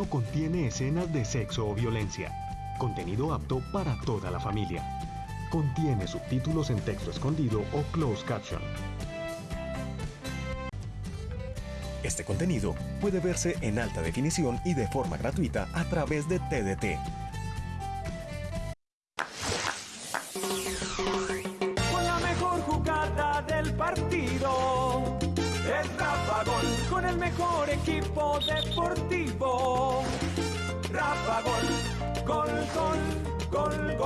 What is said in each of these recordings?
no contiene escenas de sexo o violencia. Contenido apto para toda la familia. Contiene subtítulos en texto escondido o closed caption. Este contenido puede verse en alta definición y de forma gratuita a través de TDT.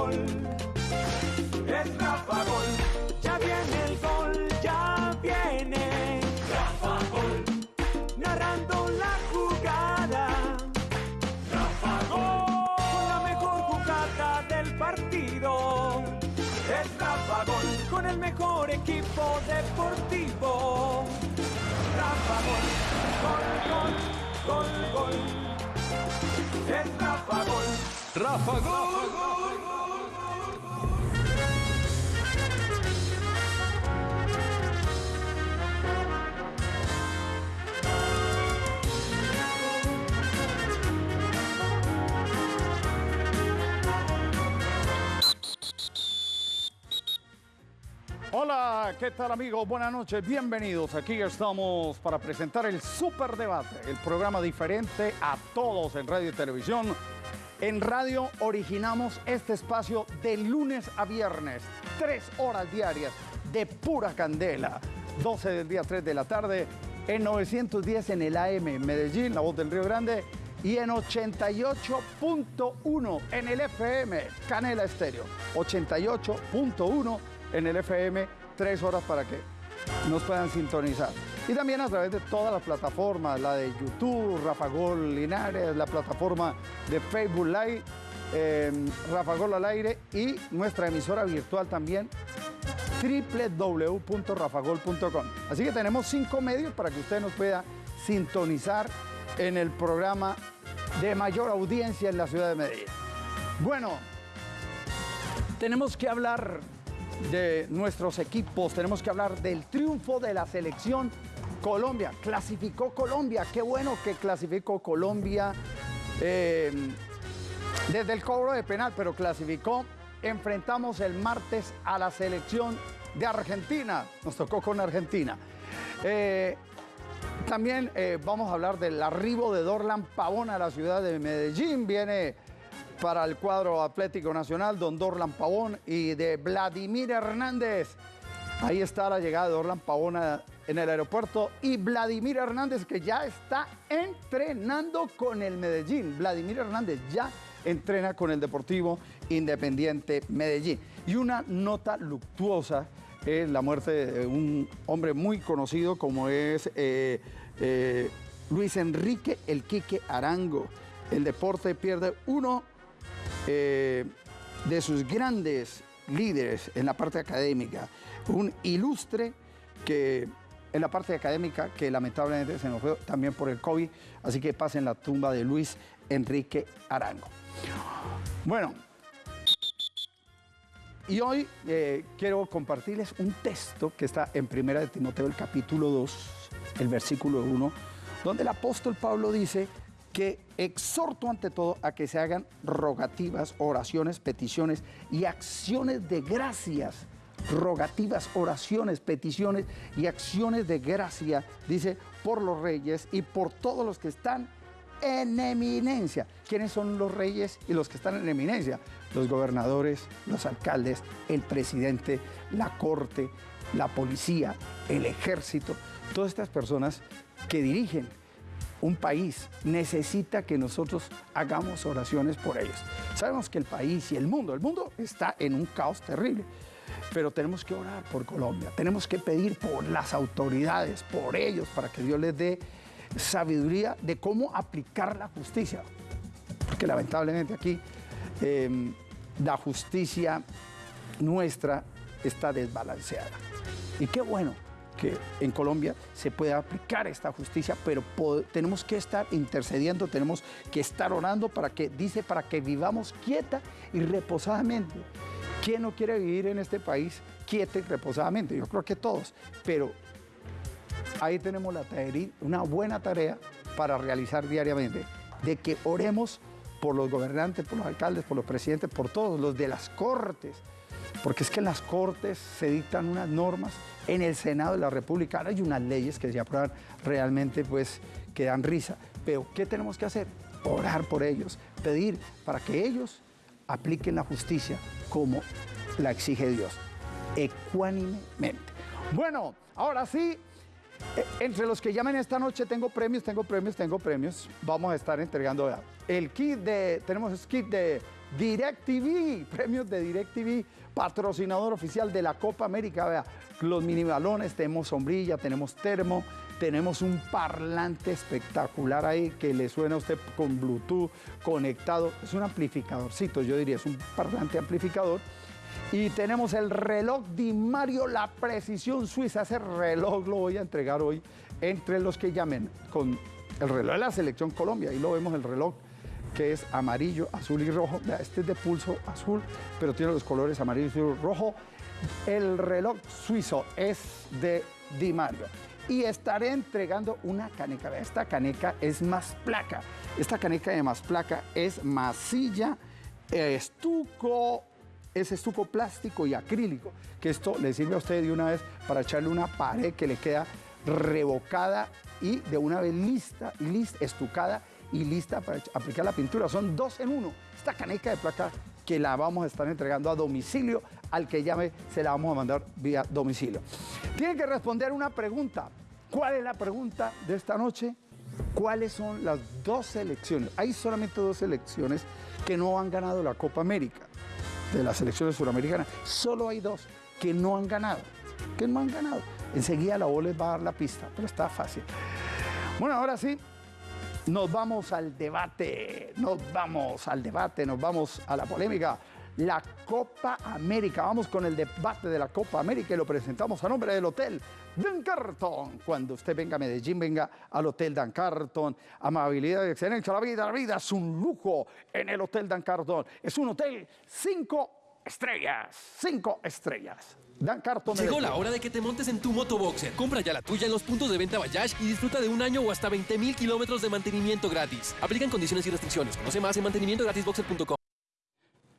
Gol, gol. Es Rafa Gol, ya viene el gol, ya viene. Rafa Gol, narrando la jugada. Rafa Gol, con la mejor jugada del partido. Es Rafa Gol, con el mejor equipo deportivo. Rafa Gol, gol, gol, gol, gol. Es Rafa Gol. Rafa Gol. Hola, ¿qué tal amigos? Buenas noches, bienvenidos. Aquí estamos para presentar el Super Debate, el programa diferente a todos en radio y televisión. En radio originamos este espacio de lunes a viernes, tres horas diarias de pura candela. 12 del día, 3 de la tarde, en 910 en el AM en Medellín, la voz del Río Grande, y en 88.1 en el FM, Canela Estéreo. 88.1 en el FM, tres horas para que nos puedan sintonizar. Y también a través de todas las plataformas, la de YouTube, Rafa Gol Linares, la plataforma de Facebook Live, eh, Rafa Gol al aire y nuestra emisora virtual también, www.rafagol.com. Así que tenemos cinco medios para que usted nos pueda sintonizar en el programa de mayor audiencia en la ciudad de Medellín. Bueno, tenemos que hablar de nuestros equipos, tenemos que hablar del triunfo de la selección Colombia. Clasificó Colombia, qué bueno que clasificó Colombia eh, desde el cobro de penal, pero clasificó. Enfrentamos el martes a la selección de Argentina, nos tocó con Argentina. Eh, también eh, vamos a hablar del arribo de Dorlan Pavón a la ciudad de Medellín. Viene para el cuadro Atlético Nacional, don Dorlan Pavón y de Vladimir Hernández. Ahí está la llegada de Dorlan Pavón en el aeropuerto y Vladimir Hernández que ya está entrenando con el Medellín. Vladimir Hernández ya entrena con el Deportivo Independiente Medellín. Y una nota luctuosa es la muerte de un hombre muy conocido como es eh, eh, Luis Enrique El Quique Arango. El deporte pierde uno eh, de sus grandes líderes en la parte académica, un ilustre que en la parte académica que lamentablemente se nos fue también por el COVID, así que pasa en la tumba de Luis Enrique Arango. Bueno, y hoy eh, quiero compartirles un texto que está en Primera de Timoteo, el capítulo 2, el versículo 1, donde el apóstol Pablo dice que exhorto ante todo a que se hagan rogativas, oraciones, peticiones y acciones de gracias. Rogativas, oraciones, peticiones y acciones de gracia, dice, por los reyes y por todos los que están en eminencia. ¿Quiénes son los reyes y los que están en eminencia? Los gobernadores, los alcaldes, el presidente, la corte, la policía, el ejército, todas estas personas que dirigen un país necesita que nosotros hagamos oraciones por ellos. Sabemos que el país y el mundo, el mundo está en un caos terrible, pero tenemos que orar por Colombia, tenemos que pedir por las autoridades, por ellos, para que Dios les dé sabiduría de cómo aplicar la justicia. Porque lamentablemente aquí eh, la justicia nuestra está desbalanceada. Y qué bueno que en Colombia se pueda aplicar esta justicia, pero tenemos que estar intercediendo, tenemos que estar orando para que, dice, para que vivamos quieta y reposadamente. ¿Quién no quiere vivir en este país quieta y reposadamente? Yo creo que todos, pero ahí tenemos la tarea, una buena tarea para realizar diariamente. de que oremos por los gobernantes, por los alcaldes, por los presidentes, por todos, los de las cortes, porque es que en las cortes se dictan unas normas, en el Senado de la República hay unas leyes que se aprueban realmente pues que dan risa, pero ¿qué tenemos que hacer? Orar por ellos, pedir para que ellos apliquen la justicia como la exige Dios, ecuánimemente. Bueno, ahora sí, eh, entre los que llamen esta noche tengo premios, tengo premios, tengo premios. Vamos a estar entregando el kit de, tenemos el kit de DirecTV, premios de DirecTV, patrocinador oficial de la Copa América. Vea, los mini balones, tenemos sombrilla, tenemos termo, tenemos un parlante espectacular ahí que le suena a usted con Bluetooth conectado. Es un amplificadorcito, yo diría, es un parlante amplificador. Y tenemos el reloj Di Mario, la precisión suiza. Ese reloj lo voy a entregar hoy entre los que llamen con el reloj de la selección Colombia. Ahí lo vemos el reloj que es amarillo, azul y rojo. Este es de pulso azul, pero tiene los colores amarillo, y rojo. El reloj suizo es de Di Mario. Y estaré entregando una caneca. Esta caneca es más placa. Esta caneca de más placa es masilla, estuco, es estuco plástico y acrílico, que esto le sirve a usted de una vez para echarle una pared que le queda revocada y de una vez lista, lista estucada y lista para aplicar la pintura. Son dos en uno. Esta caneca de placa que la vamos a estar entregando a domicilio, al que llame se la vamos a mandar vía domicilio. Tiene que responder una pregunta. ¿Cuál es la pregunta de esta noche? ¿Cuáles son las dos selecciones? Hay solamente dos selecciones que no han ganado la Copa América de las selecciones suramericanas. Solo hay dos que no han ganado, que no han ganado. Enseguida la voz les va a dar la pista, pero está fácil. Bueno, ahora sí, nos vamos al debate, nos vamos al debate, nos vamos a la polémica. La Copa América. Vamos con el debate de la Copa América y lo presentamos a nombre del Hotel Dan Carton. Cuando usted venga a Medellín, venga al Hotel Dan Carton. Amabilidad y excelencia. La vida, la vida es un lujo en el Hotel Dan Carton. Es un hotel cinco estrellas. Cinco estrellas. Dan Carton. Llegó la hora de que te montes en tu motoboxer. Compra ya la tuya en los puntos de venta Bayash y disfruta de un año o hasta 20 mil kilómetros de mantenimiento gratis. Aplican condiciones y restricciones. Conoce más en mantenimientogratisboxer.com.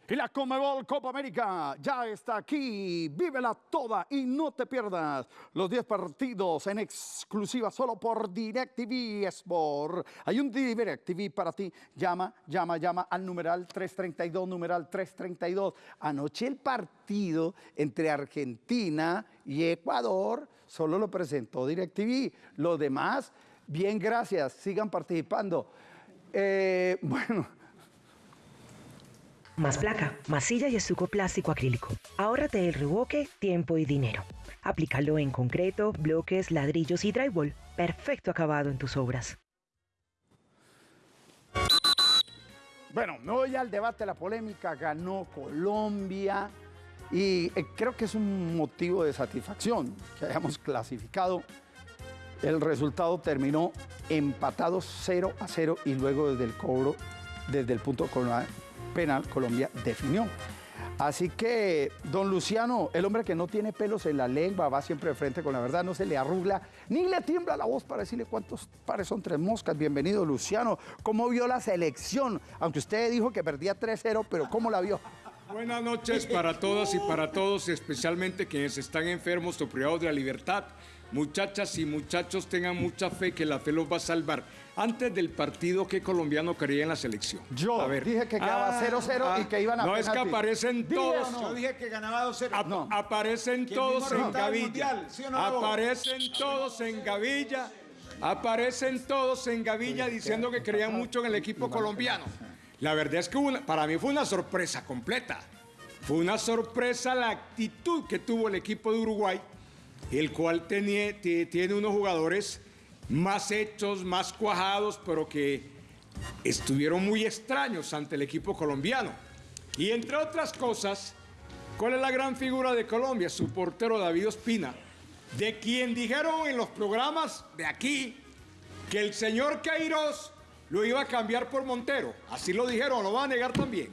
Y la Comebol Copa América ya está aquí. Vívela toda y no te pierdas los 10 partidos en exclusiva solo por DirecTV Sport. Hay un DirecTV para ti. Llama, llama, llama al numeral 332, numeral 332. Anoche el partido entre Argentina y Ecuador solo lo presentó DirecTV. Los demás, bien, gracias. Sigan participando. Eh, bueno. Más placa, masilla y estuco plástico acrílico. Ahórrate el revoque, tiempo y dinero. Aplícalo en concreto, bloques, ladrillos y drywall. Perfecto acabado en tus obras. Bueno, me voy al debate, la polémica, ganó Colombia y eh, creo que es un motivo de satisfacción que hayamos clasificado. El resultado terminó empatado 0 a 0 y luego desde el cobro, desde el punto penal, Colombia definió. Así que, don Luciano, el hombre que no tiene pelos en la lengua, va siempre de frente con la verdad, no se le arrugla, ni le tiembla la voz para decirle cuántos pares son tres moscas. Bienvenido, Luciano. ¿Cómo vio la selección? Aunque usted dijo que perdía 3-0, pero ¿cómo la vio? Buenas noches para todas y para todos, especialmente quienes están enfermos o privados de la libertad. Muchachas y muchachos, tengan mucha fe que la fe los va a salvar. Antes del partido, ¿qué colombiano quería en la selección? Yo dije que quedaba 0-0 y que iban a Ah, No, es que aparecen ¿Dije todos. no? Yo dije que ganaba 2-0. Ap- No. Aparecen ¿Quién todos en Gavilla. Aparecen todos en Gavilla. Aparecen todos en Gavilla diciendo que creían mucho en el equipo colombiano. La verdad es que una- para mí fue una sorpresa completa. Fue una sorpresa la actitud que tuvo el equipo de Uruguay, el cual tenía- ti- tiene unos jugadores más hechos, más cuajados, pero que estuvieron muy extraños ante el equipo colombiano. Y entre otras cosas, ¿cuál es la gran figura de Colombia? Su portero David Ospina, de quien dijeron en los programas de aquí que el señor Queiroz lo iba a cambiar por Montero. Así lo dijeron, lo van a negar también.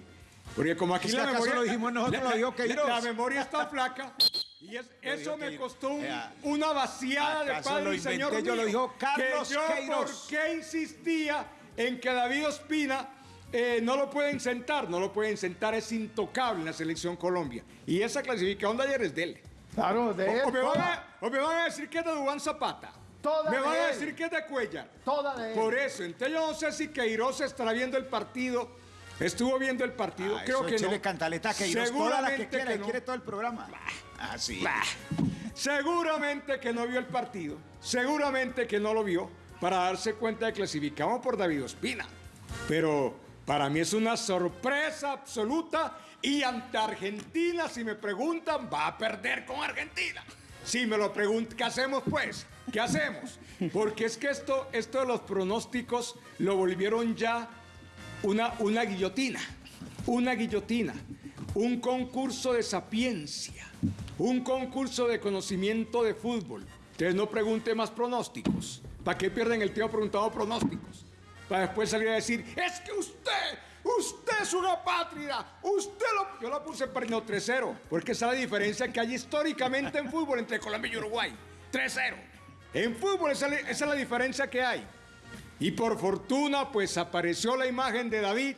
Porque como aquí ¿Es que la acaso memoria... lo dijimos nosotros, la- lo dijo la- Queiroz? La, memoria está flaca. Y es- eso me costó un- Vea, una vaciada de ¿acaso padre lo y señor yo? Lo dijo Carlos que yo Queiroz. por qué insistía en que David Ospina eh, no lo pueden sentar, no lo pueden sentar, es intocable en la selección Colombia. Y esa clasificación de ayer es de él. Claro, de él, O, o me van a, o me van a decir que es de Dubán Zapata. Toda me de van a decir que es de Cuellar. Toda de él. Por eso, entonces yo no sé si Queiroz estará viendo el partido. Estuvo viendo el partido, Ah, creo eso que no. cantaleta que toda la que quiera, que no. quiere todo el programa. Ah, sí. Seguramente que no vio el partido, seguramente que no lo vio para darse cuenta de que clasificamos por David Ospina. Pero para mí es una sorpresa absoluta y ante Argentina, si me preguntan, va a perder con Argentina. Si me lo preguntan, ¿qué hacemos pues? ¿Qué hacemos? Porque es que esto, esto de los pronósticos lo volvieron ya una, una guillotina, una guillotina, un concurso de sapiencia, un concurso de conocimiento de fútbol. Entonces no pregunte más pronósticos. ¿Para qué pierden el tiempo preguntando pronósticos? Para después salir a decir, es que usted, usted es una patria, usted lo... Yo lo puse perdiendo 3-0, porque esa es la diferencia que hay históricamente en fútbol entre Colombia y Uruguay. 3-0. En fútbol esa es la diferencia que hay. Y por fortuna, pues apareció la imagen de David.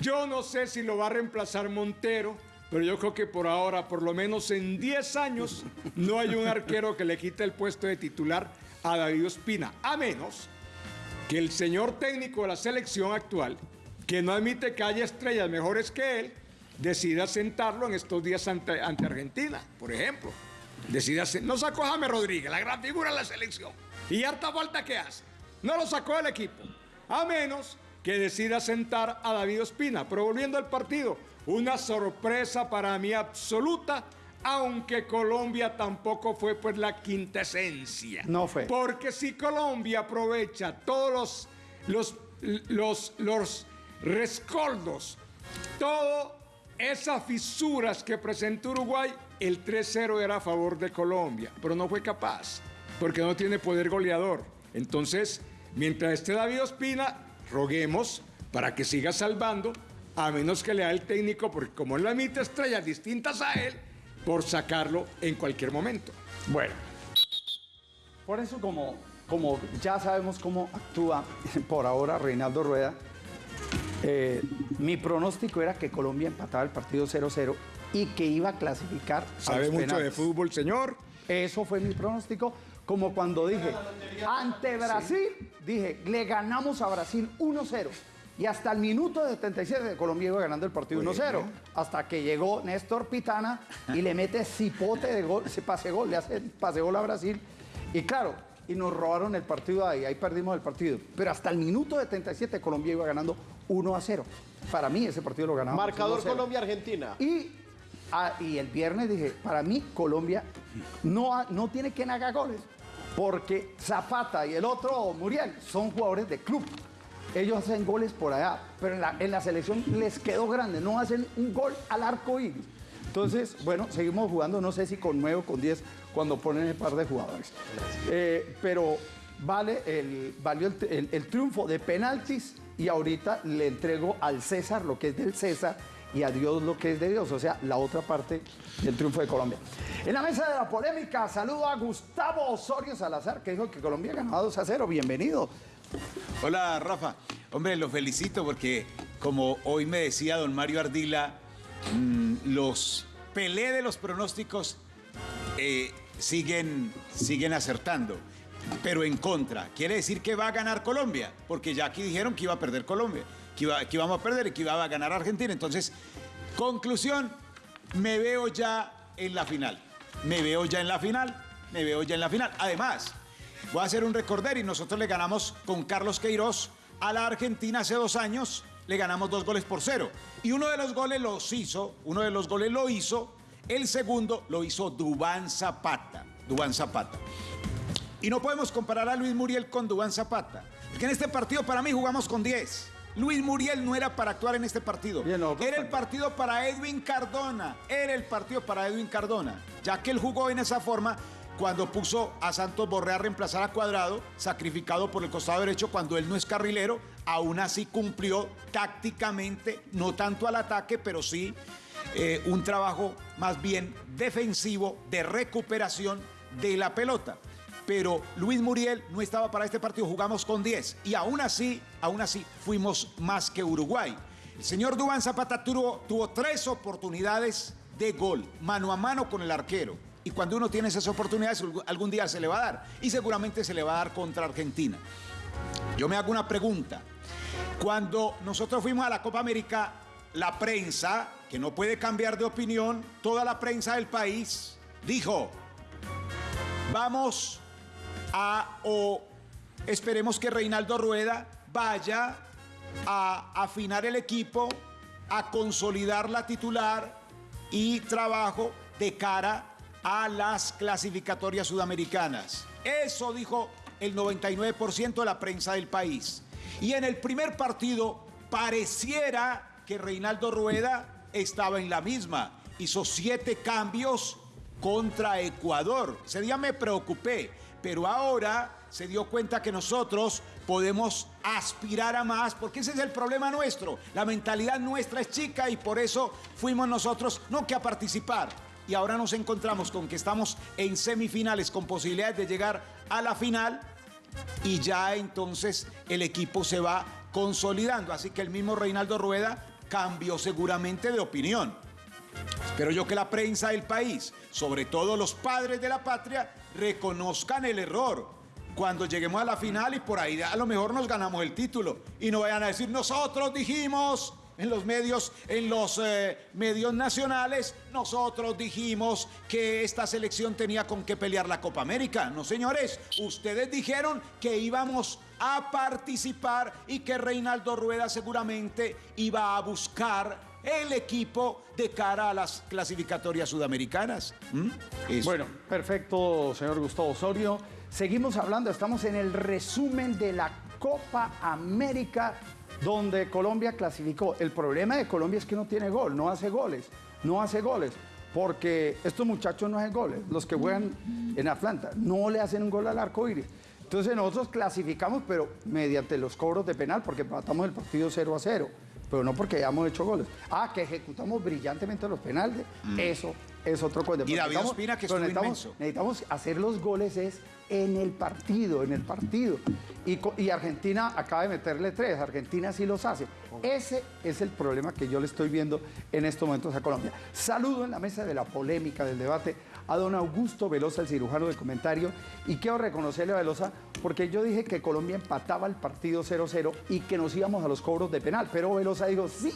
Yo no sé si lo va a reemplazar Montero, pero yo creo que por ahora, por lo menos en 10 años, no hay un arquero que le quite el puesto de titular a David Ospina, a menos que el señor técnico de la selección actual, que no admite que haya estrellas mejores que él, decida sentarlo en estos días ante, Argentina, por ejemplo. Decida no sacó a Rodríguez, la gran figura de la selección. Y harta falta que hace. No lo sacó del equipo. A menos que decida sentar a David Ospina. Pero volviendo al partido, una sorpresa para mí absoluta, aunque Colombia tampoco fue pues la quintesencia. No fue. Porque si Colombia aprovecha todos los, los, los, los rescoldos, todas esas fisuras que presentó Uruguay, el 3-0 era a favor de Colombia, pero no fue capaz, porque no tiene poder goleador. Entonces, mientras esté David Ospina, roguemos para que siga salvando, a menos que le da el técnico, porque como él no emite estrellas distintas a él, por sacarlo en cualquier momento. Bueno. Por eso, como, como ya sabemos cómo actúa por ahora Reinaldo Rueda, eh, mi pronóstico era que Colombia empataba el partido 0-0 y que iba a clasificar. Sabe mucho de fútbol, señor. Eso fue mi pronóstico, como cuando dije, ante Brasil, dije, le ganamos a Brasil 1-0. Y hasta el minuto de 77 de Colombia iba ganando el partido 1-0. Hasta que llegó Néstor Pitana y le mete cipote de gol, se pase gol, le hace pase gol a Brasil. Y claro, y nos robaron el partido ahí, ahí perdimos el partido. Pero hasta el minuto de 77 Colombia iba ganando 1-0. Para mí ese partido lo ganamos. Marcador 1-0. Colombia-Argentina. Y, ah, y el viernes dije, para mí Colombia no, no tiene quien haga goles, porque Zapata y el otro Muriel son jugadores de club. Ellos hacen goles por allá, pero en la, en la selección les quedó grande, no hacen un gol al arco iris. Entonces, bueno, seguimos jugando, no sé si con 9 o con 10 cuando ponen el par de jugadores. Eh, pero vale el, valió el, el- el triunfo de penaltis y ahorita le entrego al César lo que es del César y a Dios lo que es de Dios, o sea, la otra parte del triunfo de Colombia. En la mesa de la polémica, saludo a Gustavo Osorio Salazar, que dijo que Colombia ganaba 2 a 0. Bienvenido. Hola, Rafa. Hombre, lo felicito porque, como hoy me decía don Mario Ardila, mm, los Pelé de los pronósticos eh, siguen, siguen acertando, pero en contra. Quiere decir que va a ganar Colombia, porque ya aquí dijeron que iba a perder Colombia, que, iba, que íbamos a perder y que iba a ganar Argentina. Entonces, conclusión, me veo ya en la final. Me veo ya en la final, me veo ya en la final. Además, voy a hacer un recorder y nosotros le ganamos con Carlos Queiroz a la Argentina hace dos años, le ganamos dos goles por cero. Y uno de los goles los hizo, uno de los goles lo hizo, el segundo lo hizo Dubán Zapata. Dubán Zapata. Y no podemos comparar a Luis Muriel con Dubán Zapata. Porque en este partido para mí jugamos con 10. Luis Muriel no era para actuar en este partido. Bien, no, era el partido para Edwin Cardona. Era el partido para Edwin Cardona. Ya que él jugó en esa forma cuando puso a Santos Borré a reemplazar a Cuadrado, sacrificado por el costado derecho cuando él no es carrilero, aún así cumplió tácticamente, no tanto al ataque, pero sí eh, un trabajo más bien defensivo de recuperación de la pelota. Pero Luis Muriel no estaba para este partido, jugamos con 10 y aún así, aún así fuimos más que Uruguay. El señor Dubán Zapata tuvo, tuvo tres oportunidades de gol, mano a mano con el arquero. Y cuando uno tiene esas oportunidades, algún día se le va a dar. Y seguramente se le va a dar contra Argentina. Yo me hago una pregunta. Cuando nosotros fuimos a la Copa América, la prensa, que no puede cambiar de opinión, toda la prensa del país dijo, vamos o esperemos que Reinaldo Rueda vaya a afinar el equipo, a consolidar la titular y trabajo de cara a las clasificatorias sudamericanas. Eso dijo el 99% de la prensa del país. Y en el primer partido pareciera que Reinaldo Rueda estaba en la misma. Hizo siete cambios contra Ecuador. Ese día me preocupé, pero ahora se dio cuenta que nosotros podemos aspirar a más, porque ese es el problema nuestro. La mentalidad nuestra es chica y por eso fuimos nosotros no que a participar. Y ahora nos encontramos con que estamos en semifinales con posibilidades de llegar a la final y ya entonces el equipo se va consolidando. Así que el mismo Reinaldo Rueda cambió seguramente de opinión. Espero yo que la prensa del país, sobre todo los padres de la patria, reconozcan el error cuando lleguemos a la final y por ahí a lo mejor nos ganamos el título y no vayan a decir nosotros dijimos en los medios, en los eh, medios nacionales, nosotros dijimos que esta selección tenía con qué pelear la Copa América. No, señores, ustedes dijeron que íbamos a participar y que Reinaldo Rueda seguramente iba a buscar el equipo de cara a las clasificatorias sudamericanas. ¿Mm? Bueno, perfecto, señor Gustavo Osorio. Seguimos hablando, estamos en el resumen de la Copa América donde Colombia clasificó. El problema de Colombia es que no tiene gol, no hace goles, no hace goles, porque estos muchachos no hacen goles, los que juegan en Atlanta, no le hacen un gol al arco iris. Entonces nosotros clasificamos, pero mediante los cobros de penal, porque matamos el partido 0 a 0, pero no porque hayamos hecho goles. Ah, que ejecutamos brillantemente los penales, mm. eso es otro cuento. Y David Ospina que necesitamos, necesitamos hacer los goles es en el partido, en el partido. Y, Argentina acaba de meterle tres, Argentina sí los hace. Ese es el problema que yo le estoy viendo en estos momentos a Colombia. Saludo en la mesa de la polémica, del debate, a don Augusto Velosa, el cirujano de comentario, y quiero reconocerle a Velosa porque yo dije que Colombia empataba el partido 0-0 y que nos íbamos a los cobros de penal, pero Velosa dijo sí.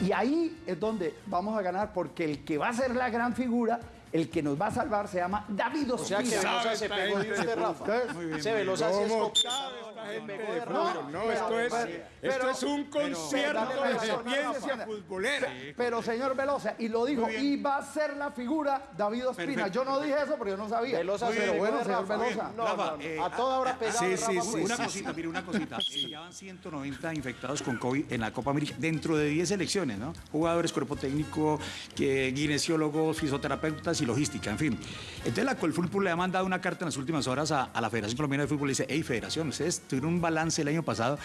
Y ahí es donde vamos a ganar porque el que va a ser la gran figura el que nos va a salvar se llama David Ospina. O sea que Velosa se pegó de usted, Rafa. Muy bien, Velosa sí es no, esto es, esto es un concierto de experiencia futbolera. Pero, señor Velosa, y lo dijo, y va a ser la figura David Ospina. Yo no dije eso porque yo no sabía. Velosa pero bueno, señor Velosa. No, a toda hora pegado. Sí, sí, sí. Una cosita, mire, una cosita. Ya van 190 infectados con COVID en la Copa América, dentro de 10 selecciones, ¿no? Jugadores, cuerpo técnico, que, fisioterapeutas y logística, en fin. Entonces la Colfútbol le ha mandado una carta en las últimas horas a, la Federación Colombiana de Fútbol y dice, hey, Federación, ustedes tuvieron un balance el año pasado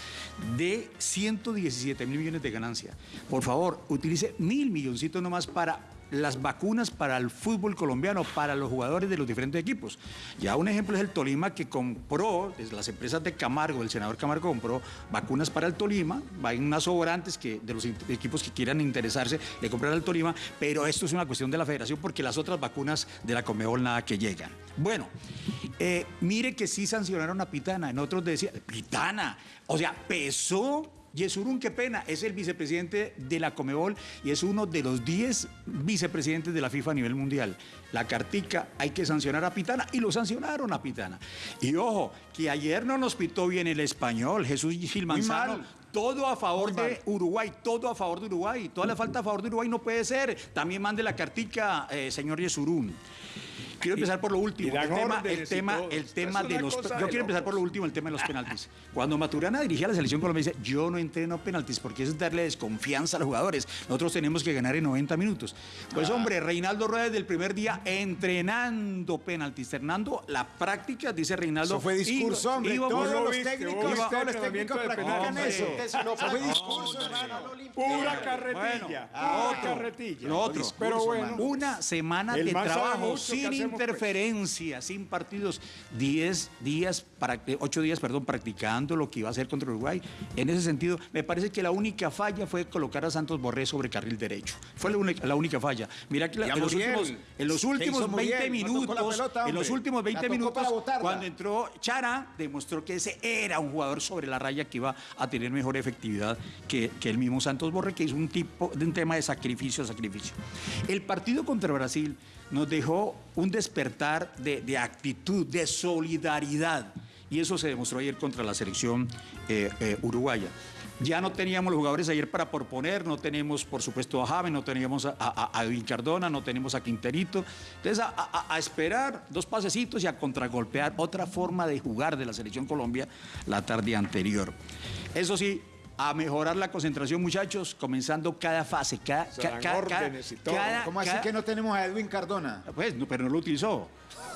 de 117 mil millones de ganancia. Por favor, utilice mil milloncitos nomás para las vacunas para el fútbol colombiano, para los jugadores de los diferentes equipos. Ya un ejemplo es el Tolima que compró, desde las empresas de Camargo, el senador Camargo compró vacunas para el Tolima, hay unas sobrantes que de los equipos que quieran interesarse le comprar al Tolima, pero esto es una cuestión de la federación porque las otras vacunas de la Comebol nada que llegan. Bueno, eh, mire que sí sancionaron a Pitana, en otros decía, Pitana, o sea, pesó Yesurún, qué pena, es el vicepresidente de la Comebol y es uno de los 10 vicepresidentes de la FIFA a nivel mundial. La cartica, hay que sancionar a Pitana y lo sancionaron a Pitana. Y ojo, que ayer no nos pitó bien el español, Jesús Gilmanzano. Todo a favor de Uruguay, todo a favor de Uruguay. Toda la falta a favor de Uruguay no puede ser. También mande la cartica, eh, señor Yesurún. Quiero empezar por lo último. El tema, el tema, el tema de los. Yo quiero empezar por lo último, el tema de los penaltis. Cuando Maturana dirigía la selección colombiana, dice: Yo no entreno penaltis porque eso es darle desconfianza a los jugadores. Nosotros tenemos que ganar en 90 minutos. Pues, ah. hombre, Reinaldo Rueda desde el primer día entrenando penaltis. Fernando, la práctica, dice Reinaldo. Eso fue discurso, hombre. todos los técnicos, todos los técnicos practican eso. Eso fue discurso, Pura carretilla. Pura carretilla. Otro. Pero bueno. Una semana de trabajo sin interferencia, sin partidos, 10 días, para, 8 días, perdón, practicando lo que iba a hacer contra Uruguay. En ese sentido, me parece que la única falla fue colocar a Santos Borré sobre carril derecho. Fue la única, la única falla. Mira que la- en los últimos, en los ¿Qué últimos hizo 20 Muriel? No tocó la minutos, pelota, en los últimos 20 La tocó minutos, cuando entró Chara, demostró que ese era un jugador sobre la raya que iba a tener mejor efectividad que, que el mismo Santos Borre, que es un tipo de un tema de sacrificio a sacrificio. El partido contra Brasil nos dejó un despertar de, actitud, de solidaridad, y eso se demostró ayer contra la selección eh, eh, uruguaya. Ya no teníamos los jugadores ayer para proponer, no tenemos, por supuesto, a James, no teníamos a, a, Cardona, no tenemos a Quinterito. Entonces, a- a esperar dos pasecitos y a contragolpear otra forma de jugar de la Selección Colombia la tarde anterior. Eso sí, a mejorar la concentración, muchachos, comenzando cada fase, cada... Se ca- dan ca- ca- órdenes y todo. cada- ¿Cómo así cada- que no tenemos a Edwin Cardona? Pues, no, pero no lo utilizó.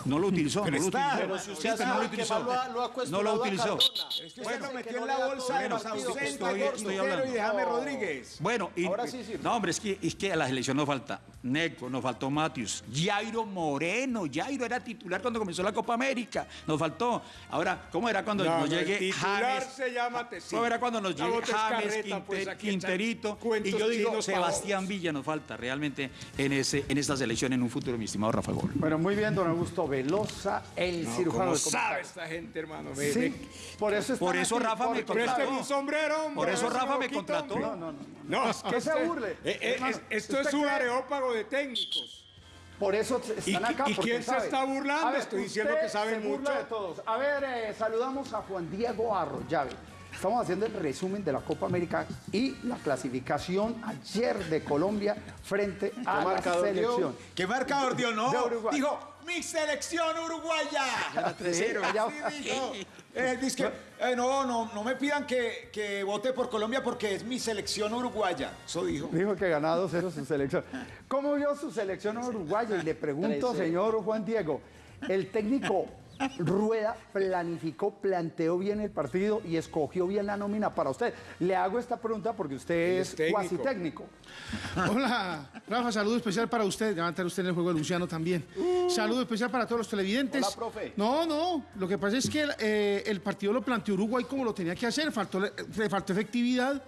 No lo utilizó, no lo está. utilizó. Pero si usted Sí, pero no lo sabe que utilizó. más lo ha- lo ha No lo cuestionado a utilizó. Cardona. Es que Bueno, usted lo que metió no en la bolsa todo de el los ausentes, Estoy- hablando. y Rodríguez. Bueno, y, Ahora sí sirve. no, hombre, es que, es que a la selección nos falta Neco, nos faltó Matius, Jairo Moreno, Jairo era titular cuando comenzó la Copa América, nos faltó. Ahora, ¿cómo era cuando No, nos no, el llegue titular James? se llama Tecín. ¿Cómo era cuando nos llegue James, carreta, pues, Quinter- Quinterito? Y yo digo, chinos Sebastián pavos. Villa nos falta realmente en, ese, en esta selección en un futuro, mi estimado Rafa Gol. Bueno, muy bien, don Augusto Velosa, el No, cirujano ¿Cómo de sabe esta gente, hermano? Ve- Sí, por eso Por eso aquí, Rafa me contrató. Présteme un sombrero, hombre. Por eso Rafa me contrató. No, no, no. No, es que se burle. eh, eh, Hermano, esto ¿usted es un cree? areópago de técnicos. Por eso ¿Y están qui- acá. y quién se está burlando? Ver, Estoy diciendo que saben mucho. de todos. A ver, eh, saludamos a Juan Diego Arroyave. Estamos haciendo el resumen de la Copa América y la clasificación ayer de Colombia frente a la dio? selección. ¿Qué marcador dio? No. Dijo, mi selección uruguaya. Sí, allá- Así dijo. Eh, dice que, eh, no, no, no me pidan que, que vote por Colombia porque es mi selección uruguaya. Eso dijo. Dijo que ganaba 2-0 su selección. ¿Cómo vio su selección uruguaya? Y le pregunto, 3-0. señor Juan Diego, el técnico Rueda planificó, planteó bien el partido y escogió bien la nómina para usted. Le hago esta pregunta porque usted es, técnico. cuasi técnico. Hola, Rafa, saludo especial para usted. Ya va a estar usted en el juego de Luciano también. Saludo especial para todos los televidentes. Hola, profe. No, no, lo que pasa es que eh, el partido lo planteó Uruguay como lo tenía que hacer, faltó, le faltó efectividad.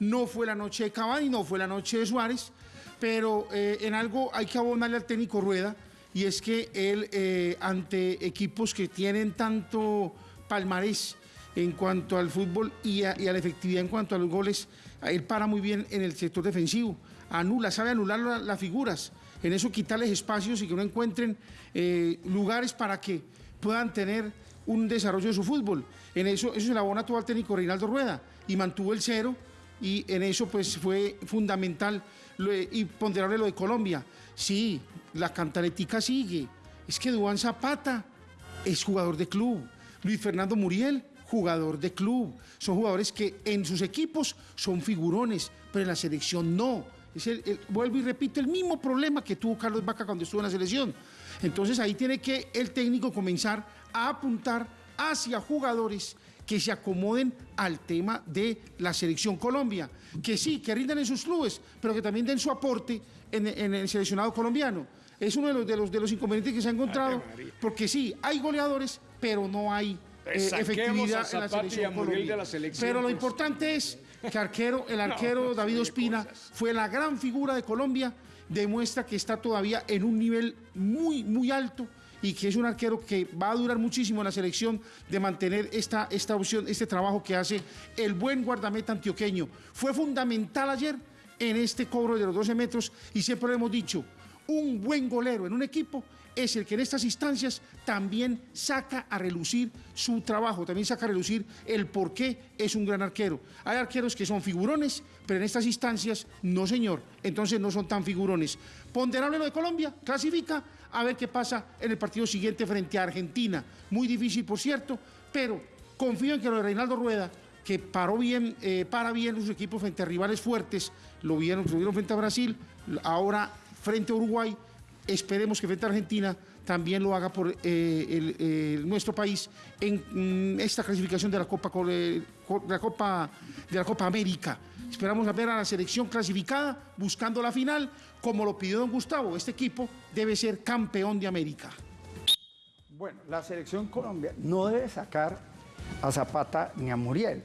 No fue la noche de Cavani, no fue la noche de Suárez, pero eh, en algo hay que abonarle al técnico Rueda y es que él, eh, ante equipos que tienen tanto palmarés en cuanto al fútbol y a, la efectividad en cuanto a los goles, él para muy bien en el sector defensivo, anula, sabe anular la- las figuras, en eso quitarles espacios y que no encuentren eh, lugares para que puedan tener un desarrollo de su fútbol. En eso, eso se le abona todo al técnico Reinaldo Rueda y mantuvo el cero y en eso pues fue fundamental y ponderable lo de Colombia. Sí, la cantaretica sigue. Es que Duan Zapata es jugador de club. Luis Fernando Muriel, jugador de club. Son jugadores que en sus equipos son figurones, pero en la selección no. Es el- vuelvo y repito, el mismo problema que tuvo Carlos Vaca cuando estuvo en la selección. Entonces ahí tiene que el técnico comenzar a apuntar hacia jugadores que se acomoden al tema de la selección Colombia. Que sí, que rindan en sus clubes, pero que también den su aporte en, en el seleccionado colombiano. Es uno de los, de, los, de los inconvenientes que se ha encontrado, porque sí, hay goleadores, pero no hay eh, a efectividad en la selección Colombia. de la selección, Pero lo pues. importante es que arquero, el arquero no David Ospina fue la gran figura de Colombia, demuestra que está todavía en un nivel muy, muy alto y que es un arquero que va a durar muchísimo en la selección de mantener esta, esta opción, este trabajo que hace el buen guardameta antioqueño. Fue fundamental ayer en este cobro de los 12 metros y siempre lo hemos dicho, un buen golero en un equipo es el que en estas instancias también saca a relucir su trabajo, también saca a relucir el por qué es un gran arquero. Hay arqueros que son figurones, pero en estas instancias no, señor. Entonces no son tan figurones. Ponderable lo de Colombia, clasifica, a ver qué pasa en el partido siguiente frente a Argentina. Muy difícil, por cierto, pero confío en que lo de Reinaldo Rueda, que paró bien, eh, para bien sus equipos frente a rivales fuertes, lo vieron, lo vieron frente a Brasil, ahora frente a Uruguay, esperemos que frente a Argentina también lo haga por eh, el- nuestro país en mm, esta clasificación de la Copa eh, de la Copa de la Copa América. Esperamos a ver a la selección clasificada buscando la final, como lo pidió don Gustavo. Este equipo debe ser campeón de América. Bueno, la selección Colombia no debe sacar a Zapata ni a Muriel.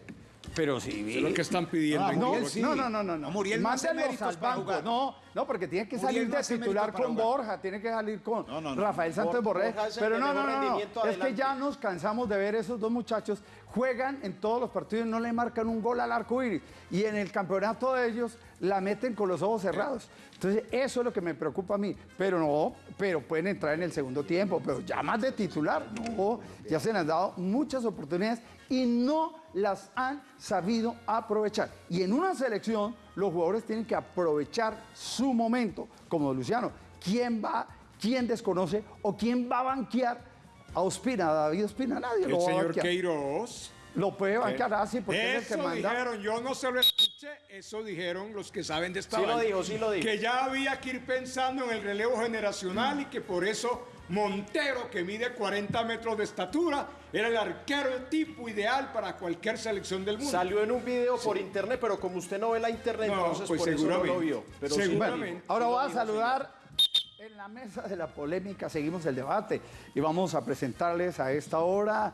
Pero si Eso es lo que están pidiendo. Ah, no, Muriel sí. no, no, no, no, no. Muriel no hace Mándenlos méritos al para banco. jugar. No, no, porque tiene que Muriel salir no de titular con jugar. Borja, tiene que salir con No, no, no. Rafael Santos Bor- Borré. Pero no, no, no, Es que ya nos cansamos de ver esos dos muchachos juegan en todos los partidos no le marcan un gol al arco iris. Y en el campeonato de ellos la meten con los ojos cerrados. Entonces, eso es lo que me preocupa a mí. Pero no, pero pueden entrar en el segundo tiempo. Pero ya más de titular, no. Ya se les han dado muchas oportunidades y no las han sabido aprovechar. Y en una selección, los jugadores tienen que aprovechar su momento, como Luciano. ¿Quién va, quién desconoce o quién va a banquear a Ospina, a David Ospina? Nadie El lo va a señor banquear. Queiroz. Lo puede banquear así porque es el que Eso manda. dijeron, yo no se lo escuché, eso dijeron los que saben de esta Sí lo dijo, sí lo dijo. Que ya había que ir pensando en el relevo generacional y que por eso Montero, que mide 40 metros de estatura, era el arquero el tipo ideal para cualquier selección del mundo. Salió en un video por internet, pero como usted no ve la internet, No, entonces pues por eso no lo vio. Pero sí, Seguramente. bueno, Ahora voy a saludar en la mesa de la polémica, seguimos el debate y vamos a presentarles a esta hora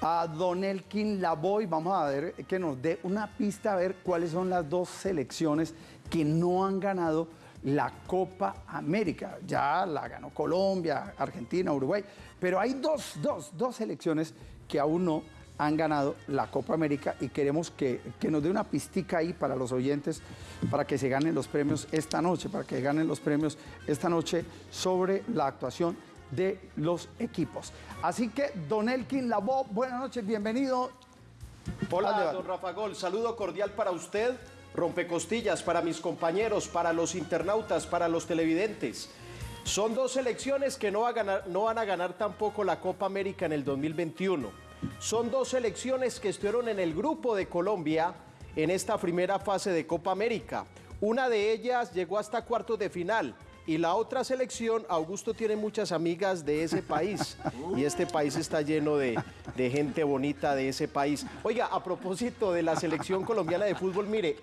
a Don Elkin Lavoy. Vamos a ver que nos dé una pista a ver cuáles son las dos selecciones que no han ganado la Copa América. Ya la ganó Colombia, Argentina, Uruguay, pero hay dos, dos, dos selecciones que aún no han ganado la Copa América y queremos que, que nos dé una pistica ahí para los oyentes, para que se ganen los premios esta noche, para que ganen los premios esta noche sobre la actuación de los equipos. Así que, Don Elkin Labo, buenas noches, bienvenido. Hola, don Rafa Gol. Saludo cordial para usted, rompecostillas, para mis compañeros, para los internautas, para los televidentes. Son dos selecciones que no, va a ganar- no van a ganar tampoco la Copa América en el 2021. Son dos selecciones que estuvieron en el grupo de Colombia en esta primera fase de Copa América. Una de ellas llegó hasta cuartos de final. Y la otra selección, Augusto tiene muchas amigas de ese país. Y este país está lleno de, de gente bonita de ese país. Oiga, a propósito de la selección colombiana de fútbol, mire,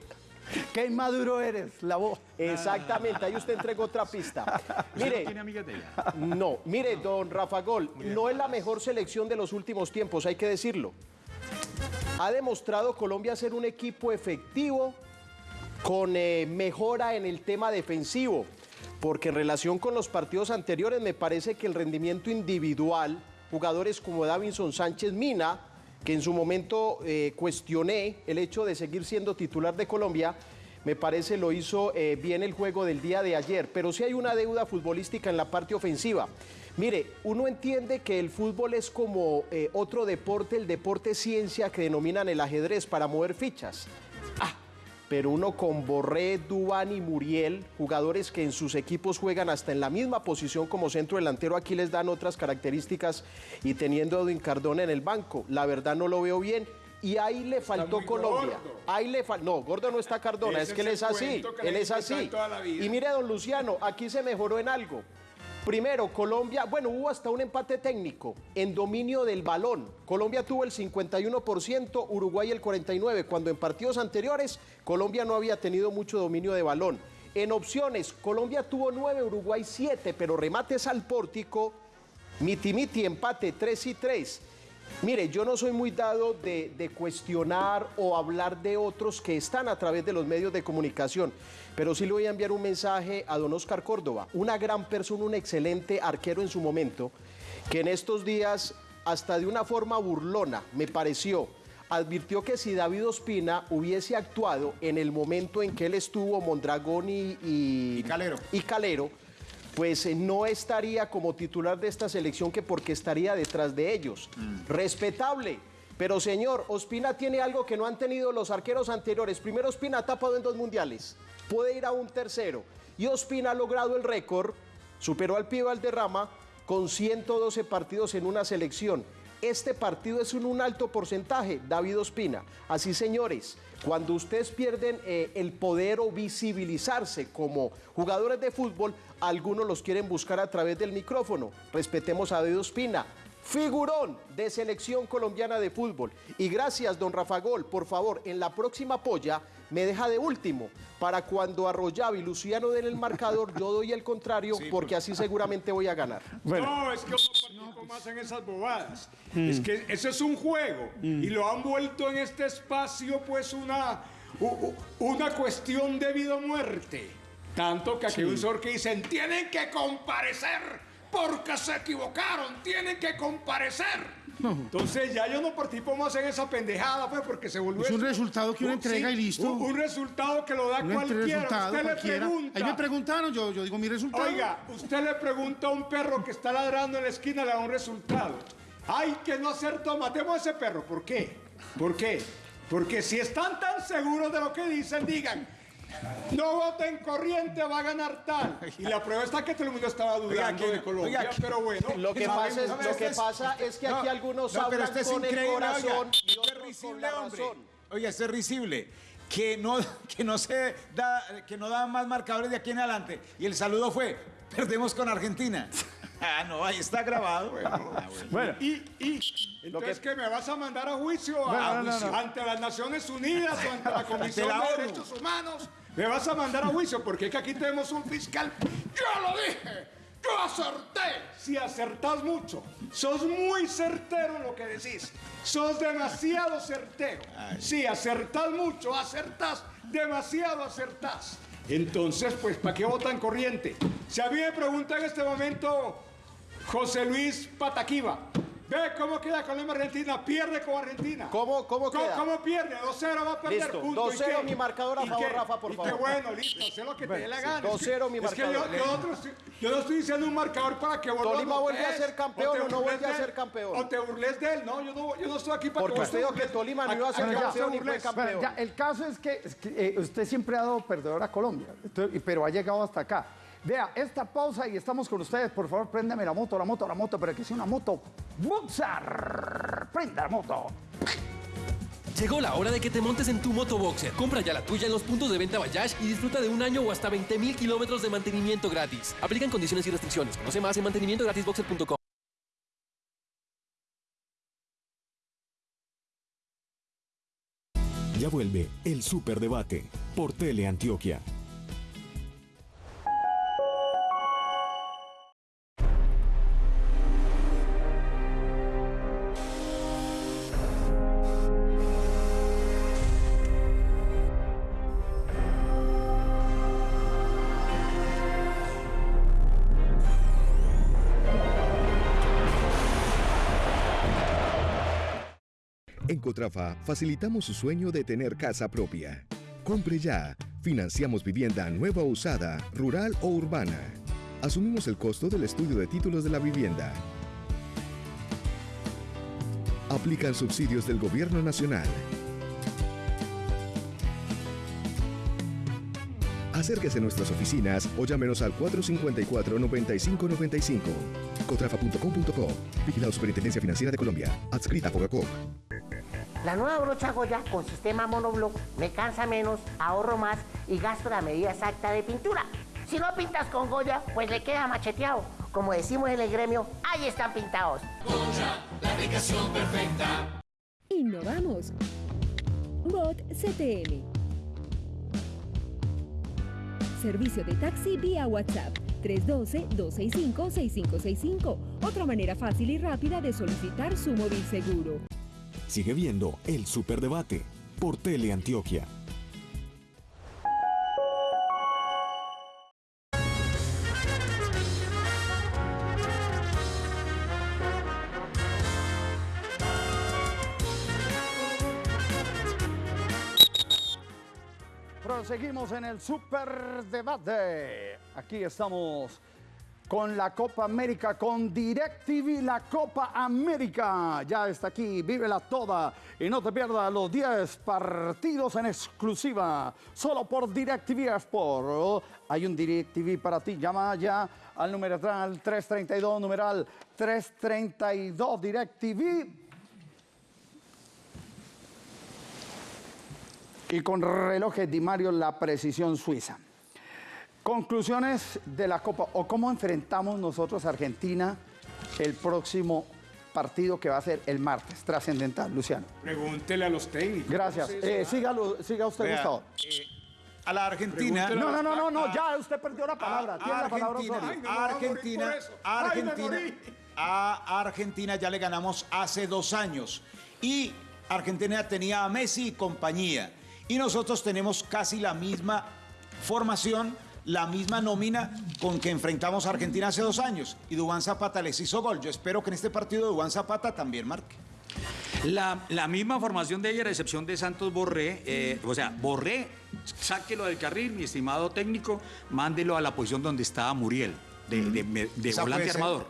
Qué inmaduro eres, Labo. Exactamente, ahí usted entregó otra pista. Mire, ¿Tiene amigas de ella? no, mire, don Rafa Gol, no es la mejor selección de los últimos tiempos, hay que decirlo. Ha demostrado Colombia ser un equipo efectivo con eh, mejora en el tema defensivo, porque en relación con los partidos anteriores me parece que el rendimiento individual, jugadores como Davinson Sánchez Mina, que en su momento eh, cuestioné el hecho de seguir siendo titular de Colombia, me parece lo hizo eh, bien el juego del día de ayer, pero sí hay una deuda futbolística en la parte ofensiva. Mire, uno entiende que el fútbol es como eh, otro deporte, el deporte ciencia que denominan el ajedrez para mover fichas. Pero uno con Borré, Dubán y Muriel, jugadores que en sus equipos juegan hasta en la misma posición como centro delantero, aquí les dan otras características y teniendo a Edwin Cardona en el banco, la verdad no lo veo bien. Y ahí le faltó Colombia. gordo. Ahí le fal- No, gordo no está Cardona, Ese es que él es así. que Él es así. Y mire, don Luciano, aquí se mejoró en algo. Primero, Colombia, bueno, hubo hasta un empate técnico en dominio del balón. Colombia tuvo el 51%, Uruguay el 49%, cuando en partidos anteriores Colombia no había tenido mucho dominio de balón. En opciones, Colombia tuvo 9, Uruguay 7, pero remates al pórtico, miti miti, empate 3 y 3. Mire, yo no soy muy dado de, de cuestionar o hablar de otros que están a través de los medios de comunicación, pero sí le voy a enviar un mensaje a don Oscar Córdoba, una gran persona, un excelente arquero en su momento, que en estos días, hasta de una forma burlona, me pareció, advirtió que si David Ospina hubiese actuado en el momento en que él estuvo Mondragón y, y- Y Calero. y Calero, pues eh, no estaría como titular de esta selección que porque estaría detrás de ellos. Respetable. Pero señor, Ospina tiene algo que no han tenido los arqueros anteriores. Primero Ospina ha tapado en dos mundiales. Puede ir a un tercero. Y Ospina ha logrado el récord, superó al Pío Valderrama con 112 partidos en una selección. Este partido es un, un alto porcentaje, David Ospina. Así, señores, cuando ustedes pierden eh, el poder o visibilizarse como jugadores de fútbol, algunos los quieren buscar a través del micrófono. Respetemos a David Ospina. Figurón de selección colombiana de fútbol. Y gracias, don Rafa Gol. Por favor, en la próxima polla, me deja de último. Para cuando Arroyave y Luciano den el marcador, yo doy el contrario, porque así seguramente voy a ganar. No, es que uno participa más en esas bobadas. Mm. Es que ese es un juego y lo han vuelto en este espacio pues una, una cuestión de vida o muerte. Tanto que aquí hay un señor que dicen, tienen que comparecer porque se equivocaron, tienen que comparecer. Entonces ya yo no participo más en esa pendejada, pues, porque se volvió... Es un resultado que uno un- entrega y listo. Un, un resultado que lo da No entre cualquiera. Usted cualquiera. le pregunta... Ahí me preguntaron, yo, yo digo mi resultado. Oiga, usted le pregunta a un perro que está ladrando en la esquina, le da un resultado. Ay, que no acertó, matemos a ese perro. ¿Por qué? ¿Por qué? Porque si están tan seguros de lo que dicen, digan, no voten corriente, va a ganar tal. Y la prueba está que todo el mundo estaba dudando que- de Colombia, oiga, pero bueno. Lo que, pasa es, lo este que es- pasa es que aquí No, algunos no, hablan este es con el corazón oiga, y otros con risible, la hombre. razón. Oiga, esto es risible. Que no, que no se da, que no daban más marcadores de aquí en adelante. Y el saludo fue, perdemos con Argentina. Ah, no, ahí está grabado. Bueno, Y, y, entonces que... me vas a mandar a juicio, a- Bueno, no, no, no. ante las Naciones Unidas o ante la Comisión la de. Derechos Humanos. Me vas a mandar a juicio porque es que aquí tenemos un fiscal. ¡Yo lo dije! ¡Yo acerté! Si acertás mucho, sos muy certero en lo que decís. Sos demasiado certero. Si acertás mucho, acertás, demasiado acertás. Entonces, pues, ¿para qué votan corriente? Si a mí me pregunta en este momento José Luis Pataquiva. Ve cómo queda Colombia Argentina, pierde con Argentina. ¿Cómo- cómo queda? ¿Cómo pierde? 2-0 va a perder. Listo, punto. ¿Y 2-0 qué? mi marcador a ¿Y favor, qué? Rafa, por y favor. qué bueno, listo, sé lo que te dé la gana. Es que- 2-0 mi es que yo, marcador. yo otro estoy- yo no estoy diciendo un marcador para que lo Tolima vuelve a ser campeón o no vuelve a ser campeón. O te burles de él, no, yo no, yo no estoy aquí para Porque que usted te dijo que. Tolima no iba a ser campeón y fue campeón. Bueno, ya, el caso es que, es que, eh, usted siempre ha dado perdedor a Colombia, Entonces, pero ha llegado hasta acá. Vea, esta pausa y estamos con ustedes. Por favor, préndame la moto, la moto, la moto, pero que sea una moto Boxer. Prenda la moto. Llegó la hora de que te montes en tu moto Boxer. Compra ya la tuya en los puntos de venta Bayash y disfruta de un año o hasta 20 mil kilómetros de mantenimiento gratis. Aplican condiciones y restricciones. Conoce más en mantenimientogratisboxer.com. Ya vuelve el Superdebate por Teleantioquia. En Facilitamos su sueño de tener casa propia. Compre ya. Financiamos vivienda nueva o usada, rural o urbana. Asumimos el costo del estudio de títulos de la vivienda. Aplican subsidios del Gobierno Nacional. Acérquese a nuestras oficinas o llámenos al 454-9595. Cotrafa.com.co. Vigilado Superintendencia Financiera de Colombia. Adscrita a Fogacop. La nueva brocha Goya con sistema monobloc me cansa menos, ahorro más y gasto la medida exacta de pintura. Si no pintas con Goya, pues le queda macheteado. Como decimos en el gremio, ahí están pintados. La aplicación perfecta. Innovamos. Bot CTM. Servicio de taxi vía WhatsApp 312-265-6565. Otra manera fácil y rápida de solicitar su móvil seguro. Sigue viendo el Superdebate por Teleantioquia. Proseguimos en el Superdebate. Aquí estamos con la Copa América, con DirecTV, la Copa América. Ya está aquí, vívela toda y no te pierdas los 10 partidos en exclusiva, solo por DirecTV Sport. Hay un DirecTV para ti, llama ya al numeral 332, numeral 332 DirecTV. Y con relojes Di Mario, la precisión suiza. Conclusiones de la Copa o cómo enfrentamos nosotros a Argentina el próximo partido que va a ser el martes, trascendental, Luciano. Pregúntele a los técnicos. Gracias. ¿Cómo se Eh, sígalo- siga usted, Vea, Gustavo. eh, a la Argentina. No, no, no, no, no, ya usted perdió la palabra. Tiene la palabra Argentina, Osorio. Argentina, Argentina, a Argentina ya le ganamos hace dos años y Argentina tenía a Messi y compañía y nosotros tenemos casi la misma formación, la misma nómina con que enfrentamos a Argentina hace dos años y Dubán Zapata les hizo gol. Yo espero que en este partido Dubán Zapata también marque. La, la misma formación de ayer, a excepción de Santos Borré, eh, o sea, Borré, sáquelo del carril, mi estimado técnico, mándelo a la posición donde estaba Muriel, de, de- de- de Esa volante armador.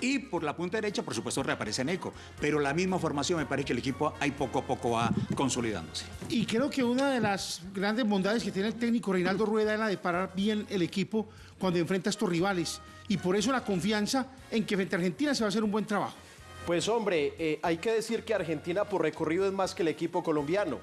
Y por la punta derecha, por supuesto, reaparece Neco. Pero la misma formación, me parece que el equipo ahí poco a poco va consolidándose. Y creo que una de las grandes bondades que tiene el técnico Reinaldo Rueda es la de parar bien el equipo cuando enfrenta a estos rivales. Y por eso la confianza en que frente a Argentina se va a hacer un buen trabajo. Pues hombre, eh, hay que decir que Argentina por recorrido es más que el equipo colombiano.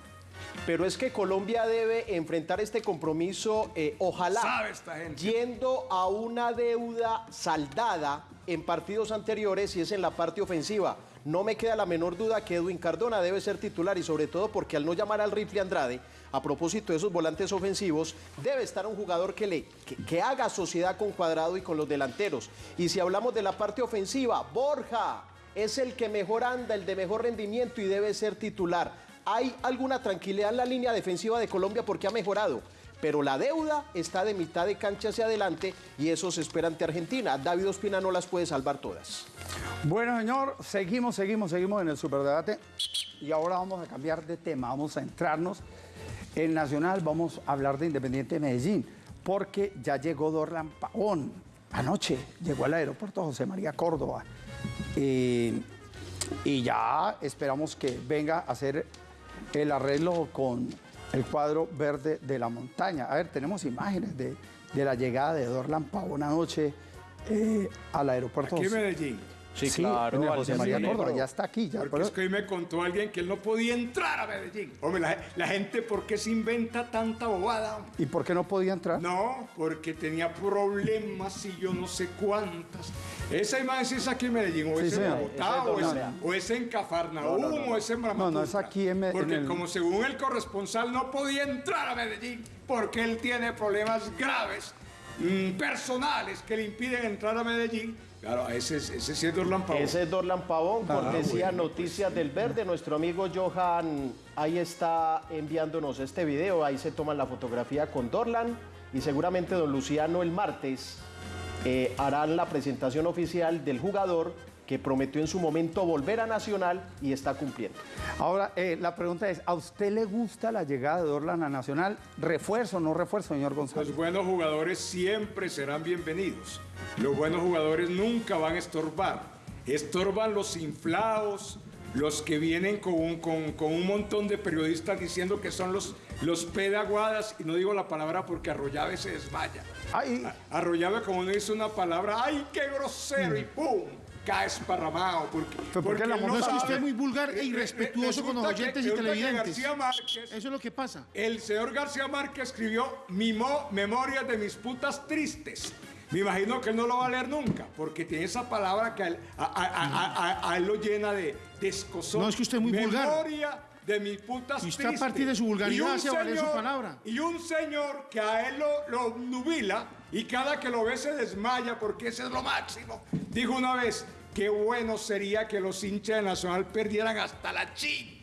Pero es que Colombia debe enfrentar este compromiso, eh, ojalá, Sabe esta gente. yendo a una deuda saldada en partidos anteriores y es en la parte ofensiva. No me queda la menor duda que Edwin Cardona debe ser titular y sobre todo porque al no llamar al rifle Andrade, a propósito de esos volantes ofensivos, debe estar un jugador que, le, que, que haga sociedad con Cuadrado y con los delanteros. Y si hablamos de la parte ofensiva, Borja es el que mejor anda, el de mejor rendimiento y debe ser titular. Hay alguna tranquilidad en la línea defensiva de Colombia porque ha mejorado, pero la deuda está de mitad de cancha hacia adelante y eso se espera ante Argentina. David Ospina no las puede salvar todas. Bueno, señor, seguimos, seguimos, seguimos en el superdebate. Y ahora vamos a cambiar de tema, vamos a entrarnos en Nacional, vamos a hablar de Independiente de Medellín, porque ya llegó Dorlan Pavón. Anoche llegó al aeropuerto José María Córdoba. Eh, y ya esperamos que venga a hacer el arreglo con el cuadro verde de la montaña. A ver, tenemos imágenes de, de la llegada de Dorlan Pavón anoche eh, al aeropuerto Aquí en Medellín. Sí, claro, en el José María Córdoba, ya está aquí. Ya, Porque pero- es que hoy me contó alguien que él no podía entrar a Medellín. Hombre, la, la gente, ¿por qué se inventa tanta bobada? hombre? ¿Y por qué no podía entrar? No, porque tenía problemas y yo no sé cuántas. Esa imagen es aquí en Medellín, o Sí, es en. Bogotá, o, es, Doña. o es en Cafarnaúm, No, no, no. o es en No, Brahmaputra. no, es aquí en Me- en Porque el- como según el corresponsal no podía entrar a Medellín porque él tiene problemas graves, mm, personales, que le impiden entrar a Medellín. Claro, ese, es- ese sí es Dorlan Pavón. Ese es Dorlan Pavón, Ah, cortesía bueno. Noticias del Verde. Nuestro amigo Johan ahí está enviándonos este video. Ahí se toma la fotografía con Dorlan y seguramente don Luciano el martes eh, harán la presentación oficial del jugador que prometió en su momento volver a Nacional y está cumpliendo. Ahora, eh, la pregunta es, ¿a usted le gusta la llegada de Dorlan a Nacional? ¿Refuerzo o no refuerzo, señor González? Los buenos jugadores siempre serán bienvenidos. Los buenos jugadores nunca van a estorbar. Estorban los inflados, los que vienen con un, con- con un montón de periodistas diciendo que son los, los pedaguadas, y no digo la palabra porque Arroyave se desmaya. A- Arroyave, como uno dice una palabra, ¡ay, qué grosero! Y ¡pum! Cae esparramado. Porque, la no es que usted es muy vulgar e Re- re- irrespetuoso con los resulta que- oyentes y televidentes. Márquez Eso es lo que pasa. el señor García Márquez escribió mi mo- Memorias de mis putas tristes. Me imagino que él no lo va a leer nunca, porque tiene esa palabra que a él, a- a- a- a- a él lo llena de, de escozón. No, es que usted es muy vulgar. Memoria de mis putas Y usted, a partir de su vulgaridad, Y un hace valer su palabra. Y un señor que a él lo, lo nubila y cada que lo ve se desmaya porque ese es lo máximo. Dijo una vez, qué bueno sería que los hinchas de Nacional perdieran hasta la chi.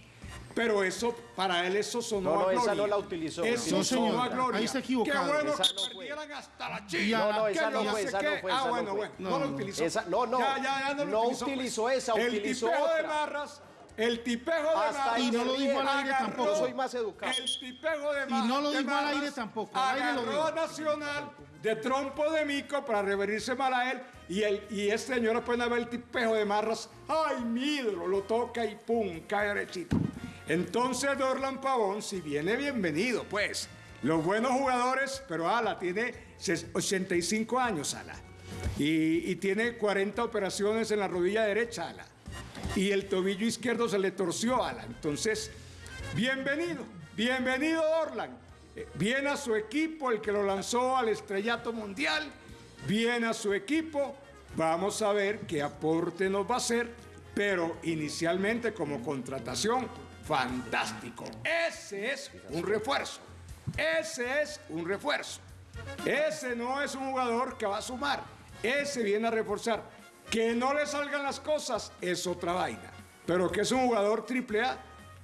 Pero eso, para él eso sonó No, no, a esa gloria. no la utilizó. Eso No, sonó señor, a gloria. ahí está equivocado. Qué bueno Esa que perdieran hasta la chi. No, no, esa no fue, sé esa no fue, Ah, esa no bueno, bueno, no, no, utilizó. Esa- no, no, Ya, ya, ya no, lo no utilizó, utilizó pues. esa, El utilizó tipejo de. Marras, el tipejo de Hasta Marras. Y no se lo dijo al aire tampoco. Yo soy más educado. El tipejo de Y no lo dijo al Marras, aire tampoco, al aire lo Agarró dijo. a Nacional de trompo de mico para reverirse mal a él. Y, el, y este señor apenas ve el tipejo de Marras. ¡Ay, mi ídolo! Lo toca y ¡pum! cae derechito. Entonces Dorlan Pavón, si viene bienvenido, pues. Los buenos jugadores, pero Ala tiene ses- 85 años, Ala. Y, y tiene 40 operaciones en la rodilla derecha, Ala. Y el tobillo izquierdo se le torció, Ala. Entonces, bienvenido, bienvenido Dorlan. Eh, Bien a su equipo, el que lo lanzó al estrellato mundial. Bien a su equipo. Vamos a ver qué aporte nos va a hacer pero inicialmente como contratación, fantástico. Ese es un refuerzo. Ese es un refuerzo. Ese no es un jugador que va a sumar. Ese viene a reforzar. Que no le salgan las cosas es otra vaina. Pero que es un jugador triple A,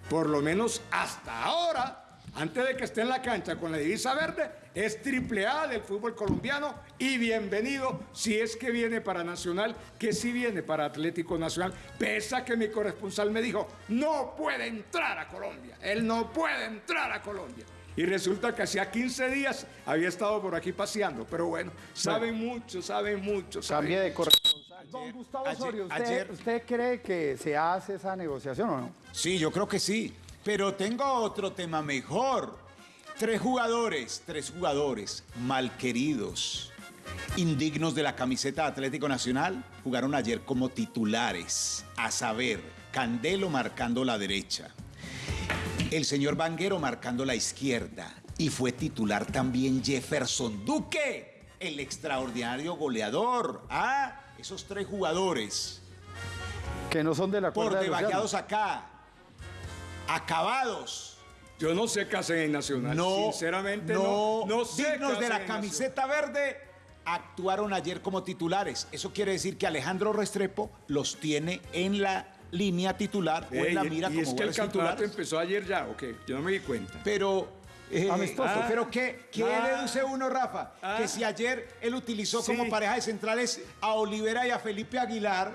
por lo menos hasta ahora, antes de que esté en la cancha con la divisa verde, es triple A del fútbol colombiano y bienvenido si es que viene para Nacional, que sí viene para Atlético Nacional, pese a que mi corresponsal me dijo, no puede entrar a Colombia, él no puede entrar a Colombia. Y resulta que hacía 15 días había estado por aquí paseando, pero bueno, saben mucho, saben mucho. Cambie de corresponsal. Don Gustavo ayer- Osorio, ¿usted, ayer- ¿usted cree que se hace esa negociación o no? Sí, yo creo que sí. Pero tengo otro tema mejor. Tres jugadores, tres jugadores malqueridos, indignos de la camiseta de Atlético Nacional, jugaron ayer como titulares. A saber, Candelo marcando la derecha, el señor Vanguero marcando la izquierda. Y fue titular también Jefferson Duque, el extraordinario goleador. Ah, esos tres jugadores Que no son de la por cuerda de Luciano. deballados acá, acabados. Yo no sé qué hacen en Nacional. No, Sinceramente, no, no, no sé dignos qué de la camiseta verde actuaron ayer como titulares. Eso quiere decir que Alejandro Restrepo los tiene en la línea titular o en la mira y como es que el campeonato empezó ayer ya, ¿o qué? Yo no me di cuenta. Pero, eh, Amistoso. ah, pero ¿qué, qué Ah. deduce uno, Rafa? Ah. Que si ayer él utilizó Sí. como pareja de centrales a Olivera y a Felipe Aguilar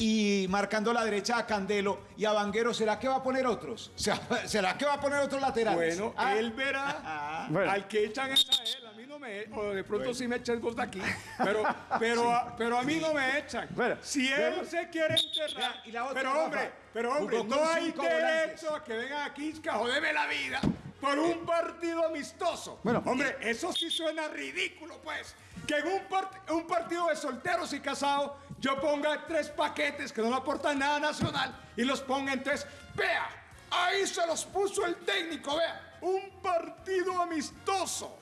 y marcando la derecha a Candelo y a Vanguero, ¿será que va a poner otros? ¿Será que va a poner otros laterales? Bueno, Ah. él verá Bueno. al que echan es a él. A mí no me o de pronto sí me echan vos de aquí. Pero, pero, a, pero a mí no me echan. si él Bueno. se quiere enterrar. Y la otra, pero Rafa, hombre, pero hombre, no hay derecho a que vengan aquí a joderme la vida por un partido amistoso. Bueno. hombre, eso sí suena ridículo, pues. Que en un, part- un partido de solteros y casados yo ponga tres paquetes que no le aportan nada nacional y los ponga en tres. Vea, ahí se los puso el técnico, vea. Un partido amistoso.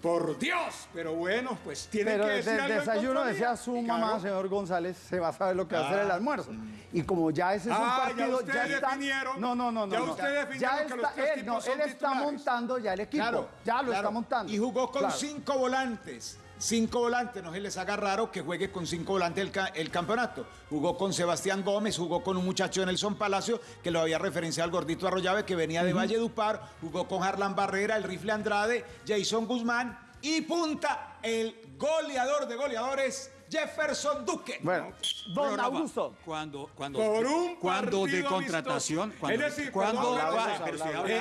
Por Dios, pero bueno, pues tiene que decir algo desayuno decía su mamá, claro. señor González, se va a saber lo que va a hacer el Ah. almuerzo. Y como ya ese es un Ah, ya partido, ustedes está. definieron. No, no, no, no. Ya no. ustedes definieron Ya que los está, tres él, no, él está titulares. montando ya el equipo. Claro, ya lo claro. está montando. Y jugó con cinco volantes. Cinco volantes, no se les haga raro que juegue con cinco volantes el, ca- el campeonato. Jugó con Sebastián Gómez, jugó con un muchacho Nelson Palacio, que lo había referenciado al gordito Arroyave, que venía de Valle Dupar, jugó con Harlan Barrera, el rifle Andrade, Jason Guzmán y punta, el goleador de goleadores, Jefferson Duque. Bueno, Pero, Rafa, Cuando, cuando, Por un cuando de contratación, cuando, Es decir, cuando, Eh,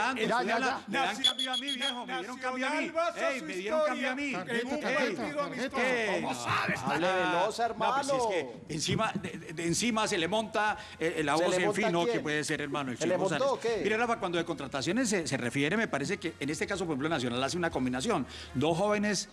cambio a mí, viejo, me dieron cambio a mí. Ey, me dieron cambio a mí. en un partido amistoso. ¿Cómo sabes? Hable veloz, No, pues es que hermano. encima, de, de- encima se le monta eh, la ¿Se voz en monta fin, ¿no? quién? Que puede ser hermano el ¿Se Chico le montó o qué? Mire, Rafa, cuando de contrataciones se, se refiere, me parece que en este caso, por ejemplo, Nacional hace una combinación. Dos jóvenes,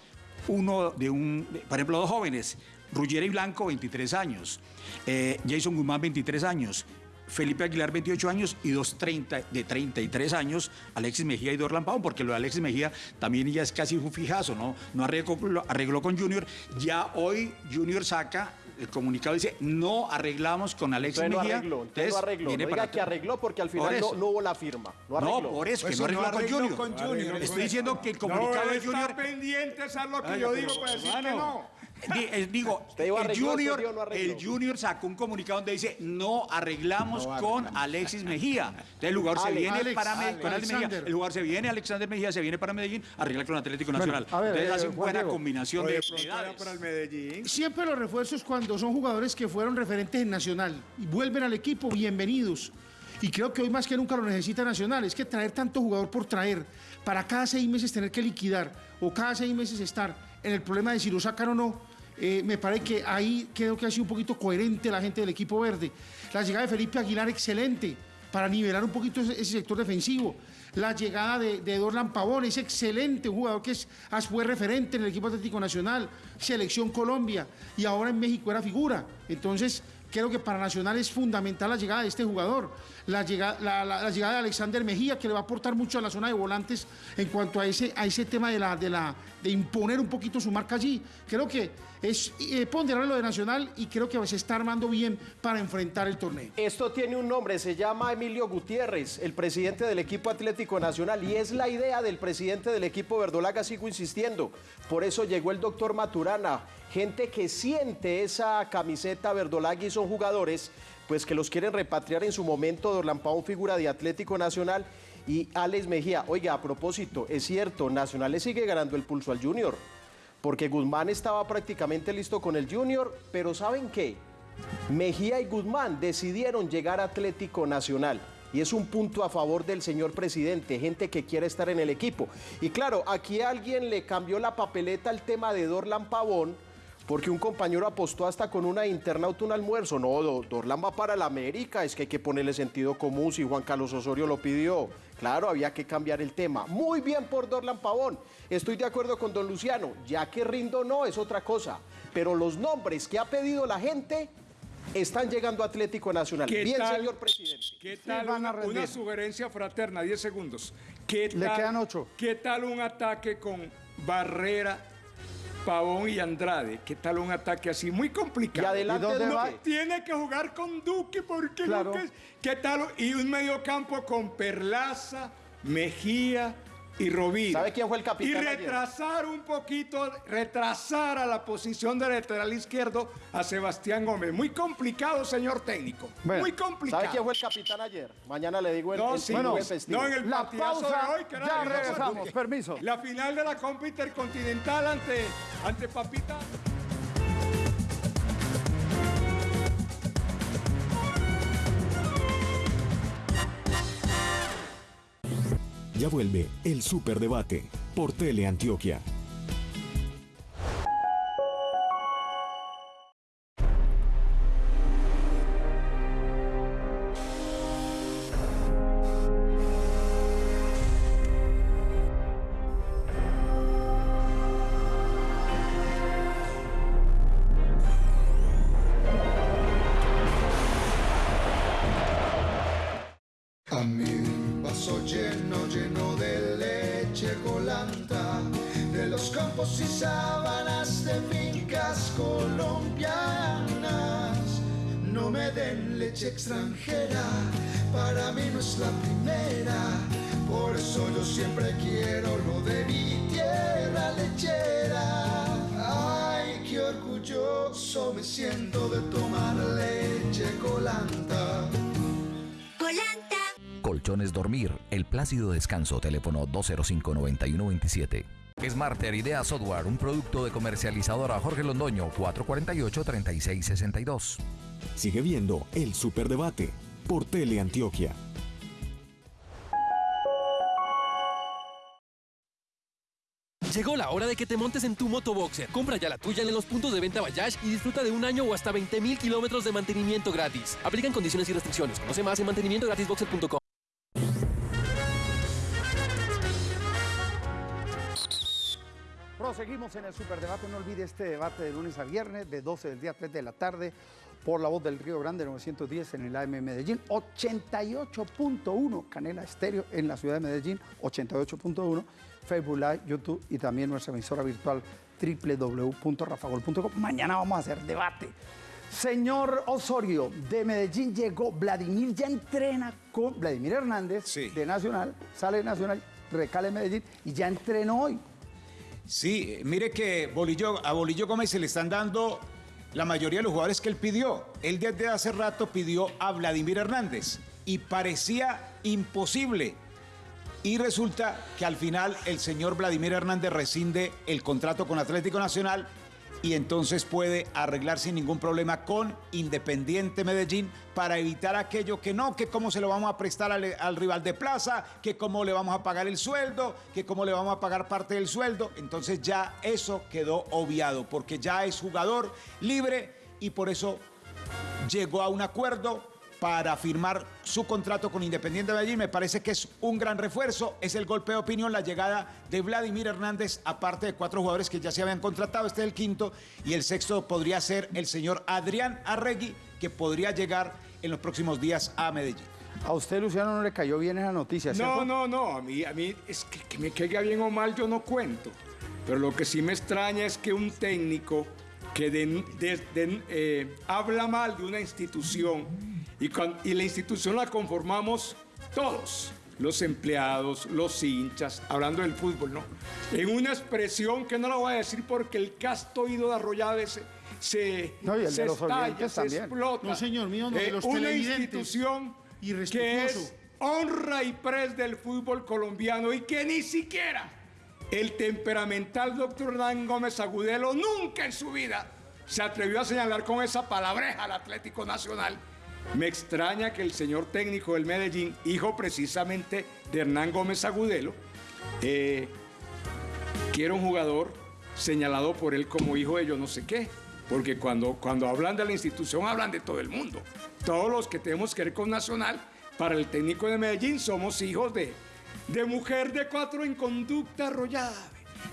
uno de un, por ejemplo, dos jóvenes, Ruggeri y Blanco, 23 años, eh, Jason Guzmán, 23 años. Felipe Aguilar, 28 años, y dos 30, de 33 años, Alexis Mejía y Dorlan Pavón, porque lo de Alexis Mejía también ya es casi un fijazo, ¿no? No arregló, arregló con Junior. Ya hoy Junior saca el comunicado y dice, no arreglamos con Alexis Entonces no Mejía. arregló, entonces no arregló. viene No para que arregló porque al final no, hubo la firma. No arregló. No, por eso, que Pues no si no arregló con Junior. con Junior. Estoy diciendo que el No, comunicado de Junior... está pendiente, es lo que Ay, yo pero, digo para decir que no. Eh, Digo, el junior, no el Junior sacó un comunicado donde dice no arreglamos con Alexis Mejía. Entonces el jugador se viene Alex, para Me- Alex, con Alex Mejía. Alexander. El jugador se viene, Alexander Mejía se viene para Medellín, arregla con Atlético Nacional. a ver, Entonces eh, hace Juan buena Diego. combinación Oye, de para el Medellín. Siempre los refuerzos cuando son jugadores que fueron referentes en Nacional y vuelven al equipo, bienvenidos. Y creo que hoy más que nunca lo necesita Nacional. Es que traer tanto jugador por traer, para cada seis meses tener que liquidar o cada seis meses estar en el problema de si lo sacan o no, eh, me parece que ahí creo que ha sido un poquito coherente la gente del equipo verde. La llegada de Felipe Aguilar, excelente, para nivelar un poquito ese, sector defensivo. La llegada de, de Dorlan Pavón es excelente, un jugador que es, fue referente en el equipo Atlético Nacional, Selección Colombia, y ahora en México era figura. Entonces, Creo que para Nacional es fundamental la llegada de este jugador, la llegada, la, llegada de Alexander Mejía, que le va a aportar mucho a la zona de volantes en cuanto a ese, a ese tema de, la, de, la, de imponer un poquito su marca allí. Creo que es eh, ponderar lo de Nacional y creo que se está armando bien para enfrentar el torneo. Esto tiene un nombre, se llama Emilio Gutiérrez, el presidente del equipo Atlético Nacional, y es la idea del presidente del equipo Verdolaga, sigo insistiendo. Por eso llegó el doctor Maturana, gente que siente esa camiseta verdolaga y son jugadores pues que los quieren repatriar en su momento, Dorlan Pavón, figura de Atlético Nacional, y Alex Mejía. Oiga, a propósito, es cierto, Nacional le sigue ganando el pulso al Junior, porque Guzmán estaba prácticamente listo con el Junior, pero ¿saben qué? Mejía y Guzmán decidieron llegar a Atlético Nacional. Y es un punto a favor del señor presidente, gente que quiere estar en el equipo. Y claro, aquí alguien le cambió la papeleta al tema de Dorlan Pavón, porque un compañero apostó hasta con una internauta un almuerzo. No, Do- Dorlan va para la América, es que hay que ponerle sentido común si Juan Carlos Osorio lo pidió. Claro, había que cambiar el tema. Muy bien por Dorlan Pavón. Estoy de acuerdo con don Luciano, ya que rindo no es otra cosa. Pero los nombres que ha pedido la gente están llegando a Atlético Nacional. ¿Qué Bien, tal? señor presidente. ¿Qué tal van a una, sugerencia fraterna? 10 segundos. ¿Qué Le tal- quedan ocho. ¿Qué tal un ataque con Barrera, Pavón y Andrade? ¿Qué tal un ataque así? Muy complicado. Y adelante ¿Y dónde va? Tiene que jugar con Duque porque Claro. Duque es- ¿Qué tal? Y un medio campo con Perlaza, Mejía y Rovira. ¿Sabe quién fue el capitán Y ayer? retrasar un poquito, retrasar a la posición de lateral izquierdo a Sebastián Gómez. Muy complicado, señor técnico. Bueno, Muy complicado. ¿Sabe quién fue el capitán ayer? Mañana le digo el, No, el sí, bueno, no, en el La pausa, de hoy, que era ya regresamos, permiso. La final de la Copa Intercontinental ante, ante Papita. Ya vuelve el Superdebate por Teleantioquia. Orgulloso me siento de tomar leche colanta. Colchones Dormir, el plácido descanso, teléfono 205-9127. Smarter Idea Software, un producto de comercializadora Jorge Londoño, 448-3662. Sigue viendo el Superdebate por Teleantioquia. Llegó la hora de que te montes en tu motoboxer. Compra ya la tuya en los puntos de venta Bayash y disfruta de un año o hasta 20 mil kilómetros de mantenimiento gratis. Aplican condiciones y restricciones. Conoce más en mantenimientogratisboxer.com. Proseguimos en el Superdebate. No olvide este debate de lunes a viernes, de 12 del día a 3 de la tarde, por la voz del Río Grande 910 en el AM Medellín, 88.1 Canela Estéreo en la ciudad de Medellín, 88.1 Facebook Live, YouTube y también nuestra emisora virtual www.rafagol.com. Mañana vamos a hacer debate. Señor Osorio, de Medellín llegó Vladimir, ya entrena con Vladimir Hernández de Nacional, sale de Nacional, recale en Medellín y ya entrenó hoy. Sí, mire que Bolillo, a Bolillo Gómez se le están dando la mayoría de los jugadores que él pidió. Él desde hace rato pidió a Vladimir Hernández y parecía imposible. Y resulta que al final el señor Vladimir Hernández rescinde el contrato con Atlético Nacional y entonces puede arreglar sin ningún problema con Independiente Medellín para evitar aquello que no, que cómo se lo vamos a prestar al, al rival de plaza, que cómo le vamos a pagar el sueldo, que cómo le vamos a pagar parte del sueldo. Entonces ya eso quedó obviado porque ya es jugador libre y por eso llegó a un acuerdo para firmar su contrato con Independiente de Medellín. Me parece que es un gran refuerzo. Es el golpe de opinión, la llegada de Vladimir Hernández, aparte de cuatro jugadores que ya se habían contratado. Este es el quinto. Y el sexto podría ser el señor Adrián Arregui, que podría llegar en los próximos días a Medellín. A usted, Luciano, no le cayó bien esa noticia, No, no, no. A mí, a mí es que, que me caiga bien o mal, yo no cuento. Pero lo que sí me extraña es que un técnico que de- de- de- eh, habla mal de una institución y, la institución la conformamos todos, los empleados, los hinchas, hablando del fútbol, ¿no? En una expresión que no la voy a decir porque el casto oído de Arroyave se, se, No, y el de se los estalla, se también. explota. No, señor mío, no, de Eh, una institución que es honra y pres del fútbol colombiano y que ni siquiera el temperamental doctor Hernán Gómez Agudelo nunca en su vida se atrevió a señalar con esa palabreja al Atlético Nacional. Me extraña que el señor técnico del Medellín, hijo precisamente de Hernán Gómez Agudelo, eh, quiera un jugador señalado por él como hijo de yo no sé qué. Porque cuando, cuando hablan de la institución hablan de todo el mundo. Todos los que tenemos que ver con Nacional, para el técnico de Medellín somos hijos de, de mujer de cuatro en conducta arrollada.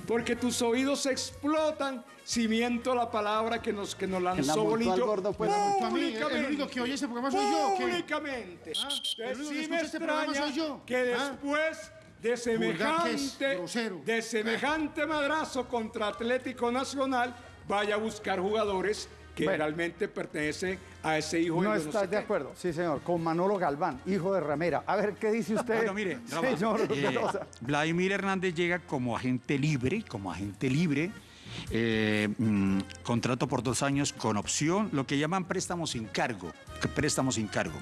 Porque tus oídos explotan si miento la palabra que nos, que nos lanzó Bolillo. pues, a mí, el único que oye este programa soy yo. Públicamente. Ah, el único que sí me este extraña soy yo. que Ah. después de semejante, de semejante madrazo contra Atlético Nacional vaya a buscar jugadores que Bueno. realmente pertenecen a ese hijo de No yo no estás sé de qué. acuerdo, sí señor, con Manolo Galván, hijo de Ramera. A ver, ¿qué dice usted, Bueno, mire, señor eh? Vladimir Hernández llega como agente libre, como agente libre, eh, mm, contrato por dos años con opción, lo que llaman préstamos sin cargo, préstamos sin cargo.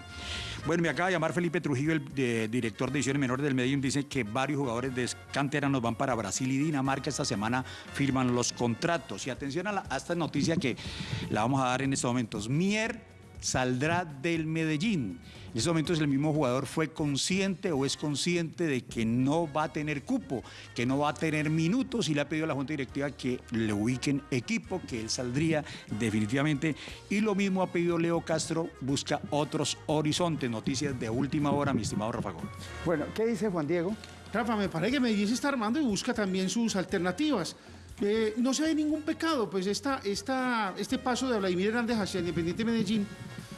Bueno, me acaba de llamar Felipe Trujillo, el director de ediciones menores del Medellín, dice que varios jugadores de canteranos van para Brasil y Dinamarca, esta semana firman los contratos. Y atención a esta noticia que la vamos a dar en estos momentos. Mier saldrá del Medellín. En estos momentos el mismo jugador fue consciente o es consciente de que no va a tener cupo, que no va a tener minutos y le ha pedido a la Junta Directiva que le ubiquen equipo, que él saldría definitivamente. Y lo mismo ha pedido Leo Castro, busca otros horizontes. Noticias de última hora, mi estimado Rafa Gómez. Bueno, ¿qué dice Juan Diego? Rafa, me parece que Medellín se está armando y busca también sus alternativas. Eh, no se ve ningún pecado, pues esta, esta, este paso de Vladimir Hernández hacia Independiente Medellín,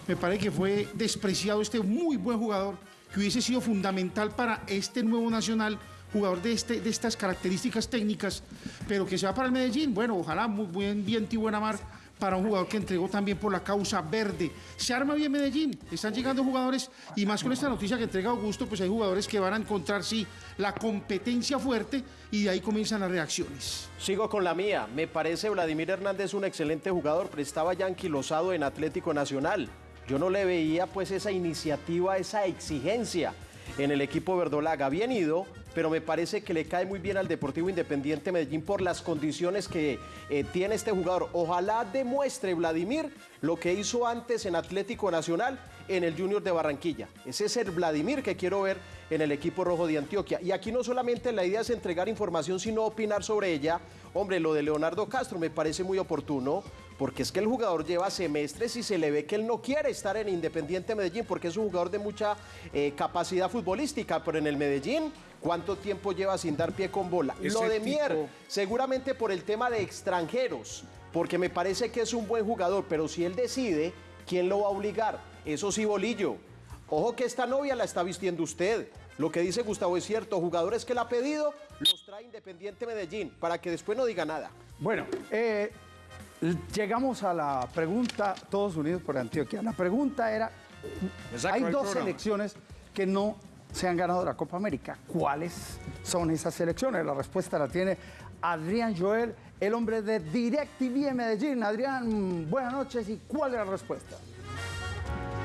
me parece que fue despreciado este muy buen jugador que hubiese sido fundamental para este nuevo Nacional, jugador de, este, de estas características técnicas, pero que se va para el Medellín. Bueno, ojalá muy buen viento y buena mar para un jugador que entregó también por la causa verde. Se arma bien Medellín, están llegando jugadores y más con esta noticia que entrega Augusto, pues hay jugadores que van a encontrar, sí, la competencia fuerte y de ahí comienzan las reacciones. Sigo con la mía. Me parece Vladimir Hernández un excelente jugador, pero estaba ya anquilosado en Atlético Nacional. Yo no le veía pues esa iniciativa, esa exigencia en el equipo verdolaga. Bien ido, pero me parece que le cae muy bien al Deportivo Independiente Medellín por las condiciones que eh, tiene este jugador. Ojalá demuestre Vladimir lo que hizo antes en Atlético Nacional en el Junior de Barranquilla. Ese es el Vladimir que quiero ver en el equipo rojo de Antioquia. Y aquí no solamente la idea es entregar información, sino opinar sobre ella. Hombre, lo de Leonardo Castro me parece muy oportuno, porque es que el jugador lleva semestres y se le ve que él no quiere estar en Independiente Medellín, porque es un jugador de mucha eh, capacidad futbolística, pero en el Medellín, ¿cuánto tiempo lleva sin dar pie con bola? Lo de tipo- Mier, seguramente por el tema de extranjeros, porque me parece que es un buen jugador, pero si él decide, ¿quién lo va a obligar? Eso sí, Bolillo. Ojo que esta novia la está vistiendo usted. Lo que dice Gustavo es cierto, jugadores que la ha pedido, los trae Independiente Medellín, para que después no diga nada. Bueno, eh, llegamos a la pregunta, todos unidos por Antioquia. La pregunta era, hay dos selecciones que no se han ganado la Copa América. ¿Cuáles son esas selecciones? La respuesta la tiene Adrián Joel, el hombre de DirecTV en Medellín. Adrián, buenas noches. ¿Y cuál es la respuesta?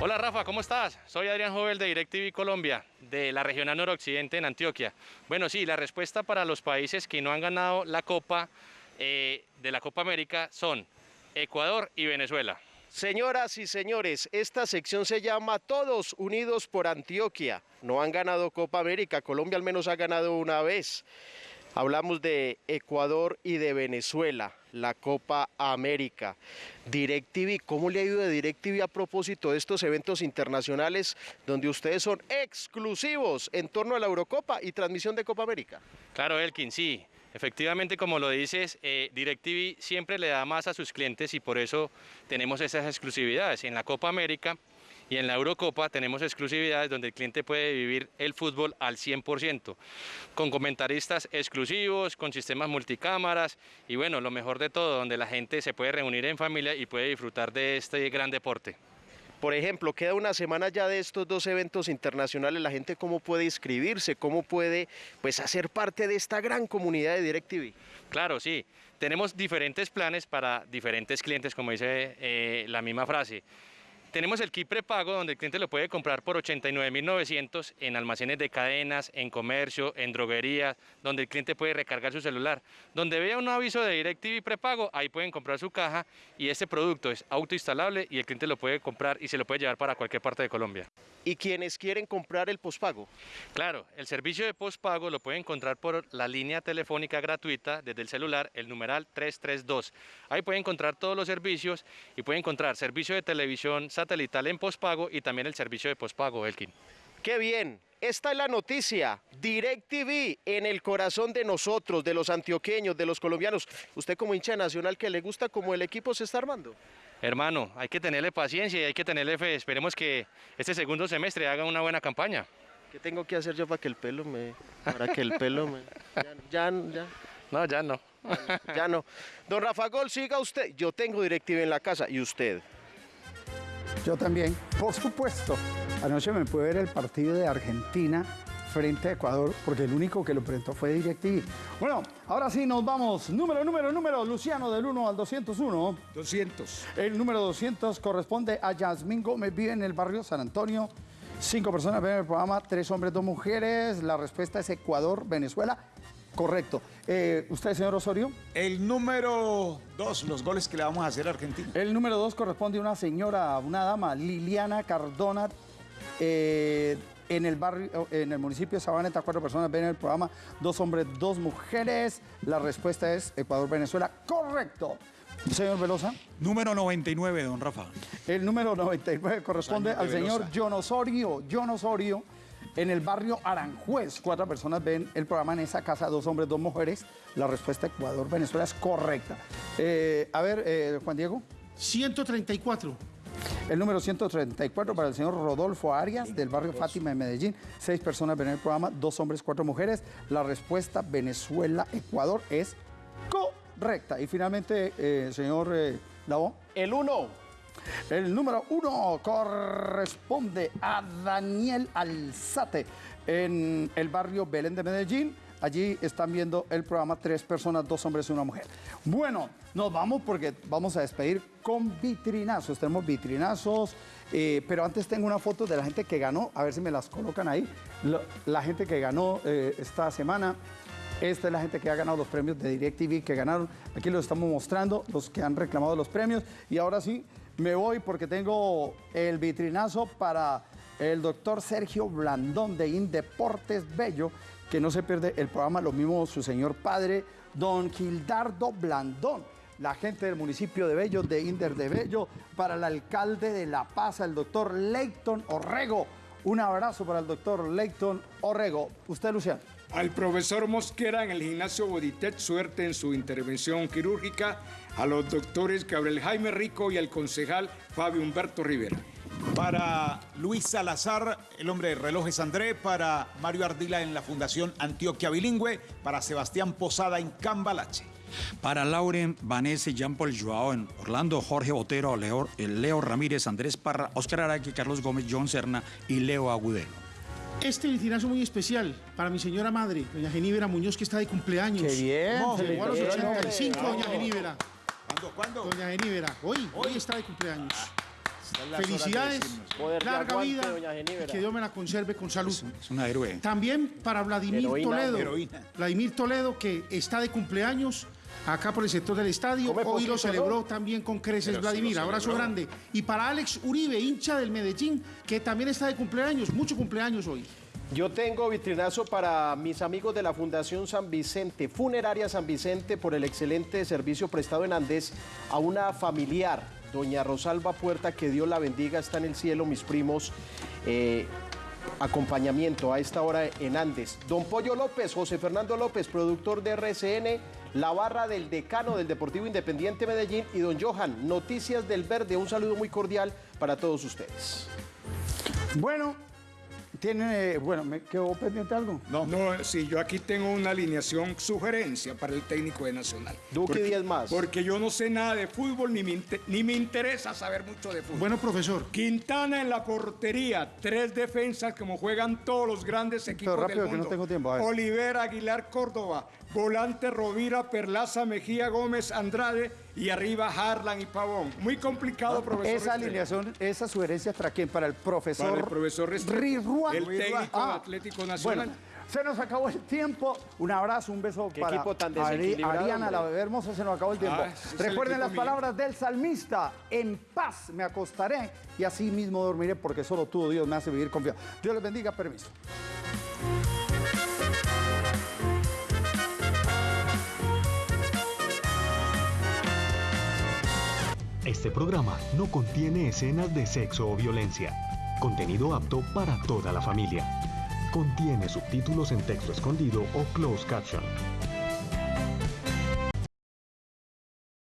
Hola Rafa, ¿cómo estás? Soy Adrián Jovel de DirecTV Colombia, de la regional noroccidente en Antioquia. Bueno, sí, la respuesta para los países que no han ganado la Copa eh, de la Copa América son Ecuador y Venezuela. Señoras y señores, esta sección se llama Todos Unidos por Antioquia. No han ganado Copa América, Colombia al menos ha ganado una vez. Hablamos de Ecuador y de Venezuela, la Copa América. DirecTV, ¿cómo le ha ido de DirecTV a propósito de estos eventos internacionales donde ustedes son exclusivos en torno a la Eurocopa y transmisión de Copa América? Claro, Elkin, sí. Efectivamente, como lo dices, eh, DirecTV siempre le da más a sus clientes y por eso tenemos esas exclusividades. En la Copa América y en la Eurocopa tenemos exclusividades donde el cliente puede vivir el fútbol al 100%, con comentaristas exclusivos, con sistemas multicámaras y bueno, lo mejor de todo, donde la gente se puede reunir en familia y puede disfrutar de este gran deporte. Por ejemplo, queda una semana ya de estos dos eventos internacionales, la gente cómo puede inscribirse, cómo puede pues hacer parte de esta gran comunidad de DirecTV. Claro, sí. Tenemos diferentes planes para diferentes clientes, como dice eh, la misma frase. Tenemos el kit prepago donde el cliente lo puede comprar por 89.900 en almacenes de cadenas, en comercio, en droguerías, donde el cliente puede recargar su celular. Donde vea un aviso de DirecTV prepago, ahí pueden comprar su caja y este producto es autoinstalable y el cliente lo puede comprar y se lo puede llevar para cualquier parte de Colombia. ¿Y quienes quieren comprar el pospago? Claro, el servicio de pospago lo pueden encontrar por la línea telefónica gratuita desde el celular, el numeral 332. Ahí pueden encontrar todos los servicios y pueden encontrar servicio de televisión satelital en pospago y también el servicio de pospago, Elkin. ¡Qué bien! Esta es la noticia. DirecTV en el corazón de nosotros, de los antioqueños, de los colombianos. Usted como hincha nacional que le gusta cómo el equipo se está armando. Hermano, hay que tenerle paciencia y hay que tenerle fe. Esperemos que este segundo semestre haga una buena campaña. ¿Qué tengo que hacer yo para que el pelo me... para que el pelo me... Ya, ya, No, ya no. Ya no. Don Rafa Gol, siga usted. Yo tengo DirecTV en la casa. ¿Y usted? Yo también, por supuesto. Anoche me pude ver el partido de Argentina frente a Ecuador, porque el único que lo presentó fue DirecTV. Bueno, ahora sí nos vamos. Número, número, número, Luciano, del 1 al 201. 200. El número 200 corresponde a Yasmín Gómez, vive en el barrio San Antonio. Cinco personas ven el programa, tres hombres, dos mujeres. La respuesta es Ecuador, Venezuela. Correcto. Eh, ¿Usted, señor Osorio? El número dos, los goles que le vamos a hacer a Argentina. El número dos corresponde a una señora, una dama, Liliana Cardona. eh, en el barrio, en el municipio de Sabaneta, cuatro personas ven el programa, dos hombres, dos mujeres. La respuesta es Ecuador-Venezuela. Correcto. Señor Velosa. Número 99, don Rafa. El número 99 corresponde Año al señor. John Osorio. John Osorio, en el barrio Aranjuez. Cuatro personas ven el programa en esa casa, dos hombres, dos mujeres. La respuesta Ecuador-Venezuela es correcta. Eh, a ver, eh, Juan Diego. 134. El número 134 para el señor Rodolfo Arias, del barrio Fátima de Medellín. Seis personas ven el programa, dos hombres, cuatro mujeres. La respuesta Venezuela-Ecuador es correcta. Y finalmente, eh, señor eh. El uno. El número uno corresponde a Daniel Alzate en el barrio Belén de Medellín. Allí están viendo el programa tres personas, dos hombres y una mujer. Bueno, nos vamos porque vamos a despedir con vitrinazos. Tenemos vitrinazos, eh, pero antes tengo una foto de la gente que ganó, a ver si me las colocan ahí. La gente que ganó eh, esta semana. Esta es la gente que ha ganado los premios de DirecTV que ganaron. Aquí los estamos mostrando, los que han reclamado los premios. Y ahora sí, me voy porque tengo el vitrinazo para el doctor Sergio Blandón de Indeportes Bello, que no se pierde el programa, lo mismo su señor padre, don Gildardo Blandón. La gente del municipio de Bello, de Inder de Bello, para el alcalde de La Paz, el doctor Leighton Orrego. Un abrazo para el doctor Leighton Orrego. Usted, Luciano. Al profesor Mosquera en el gimnasio Boditet, suerte en su intervención quirúrgica. A los doctores Gabriel Jaime Rico y al concejal Fabio Humberto Rivera. Para Luis Salazar, el hombre de relojes André, para Mario Ardila en la Fundación Antioquia Bilingüe, para Sebastián Posada en Cambalache. Para Lauren, Vanessa y Jean-Paul Joao en Orlando, Jorge Botero, Leo, eh, Leo Ramírez, Andrés Parra, Oscar Araki, Carlos Gómez, John Serna y Leo Agudelo. Este vitrinazo muy especial para mi señora madre, doña Geníbera Muñoz, que está de cumpleaños. Qué bien. Llegó a los felicidades, 85, hombre. doña Geníbera. ¿Cuándo? ¿Cuándo? Doña Geníbera, hoy, hoy está de cumpleaños. Felicidades, larga aguante, vida y que Dios me la conserve con salud. Es una héroe. También para Vladimir Heroína, Toledo. heroína. Vladimir Toledo, que está de cumpleaños acá por el sector del estadio. Come Hoy lo celebró ¿no? también con creces Pero Vladimir. Abrazo grande. Y para Alex Uribe, hincha del Medellín, que también está de cumpleaños. Mucho cumpleaños hoy. Yo tengo vitrinazo para mis amigos de la Fundación San Vicente, Funeraria San Vicente, por el excelente servicio prestado en Andés a una familiar, doña Rosalba Puerta, que Dios la bendiga, está en el cielo, mis primos. eh, acompañamiento a esta hora en Andes. Don Pollo López, José Fernando López, productor de RCN, la barra del decano del Deportivo Independiente Medellín y don Johan, Noticias del Verde. Un saludo muy cordial para todos ustedes. Bueno, tiene, bueno, ¿me quedó pendiente algo? No, no, sí, yo aquí tengo una alineación, sugerencia para el técnico de Nacional. Duque Porque- Díaz más. Porque yo no sé nada de fútbol, ni me, ni me interesa saber mucho de fútbol. Bueno, profesor. Quintana en la portería, tres defensas como juegan todos los grandes equipos rápido, del que no mundo. tengo tiempo. Oliver, Aguilar, Córdoba, volante Rovira, Perlaza, Mejía, Gómez, Andrade y arriba Harlan y Pavón. Muy complicado, profesor. Esa alineación, esa sugerencia para quién? Para el profesor, Para el profesor Rirruan. el técnico Ah, Atlético Nacional. Bueno, se nos acabó el tiempo. Un abrazo, un beso Qué para equipo tan Ari- desequilibrado, Ariana, la bebé hermosa, se nos acabó el tiempo. Ah, el Recuerden las mío. palabras del salmista. En paz me acostaré y así mismo dormiré porque solo tú, Dios, me hace vivir confiado. Dios les bendiga, permiso. Este programa no contiene escenas de sexo o violencia. Contenido apto para toda la familia. Contiene subtítulos en texto escondido o closed caption.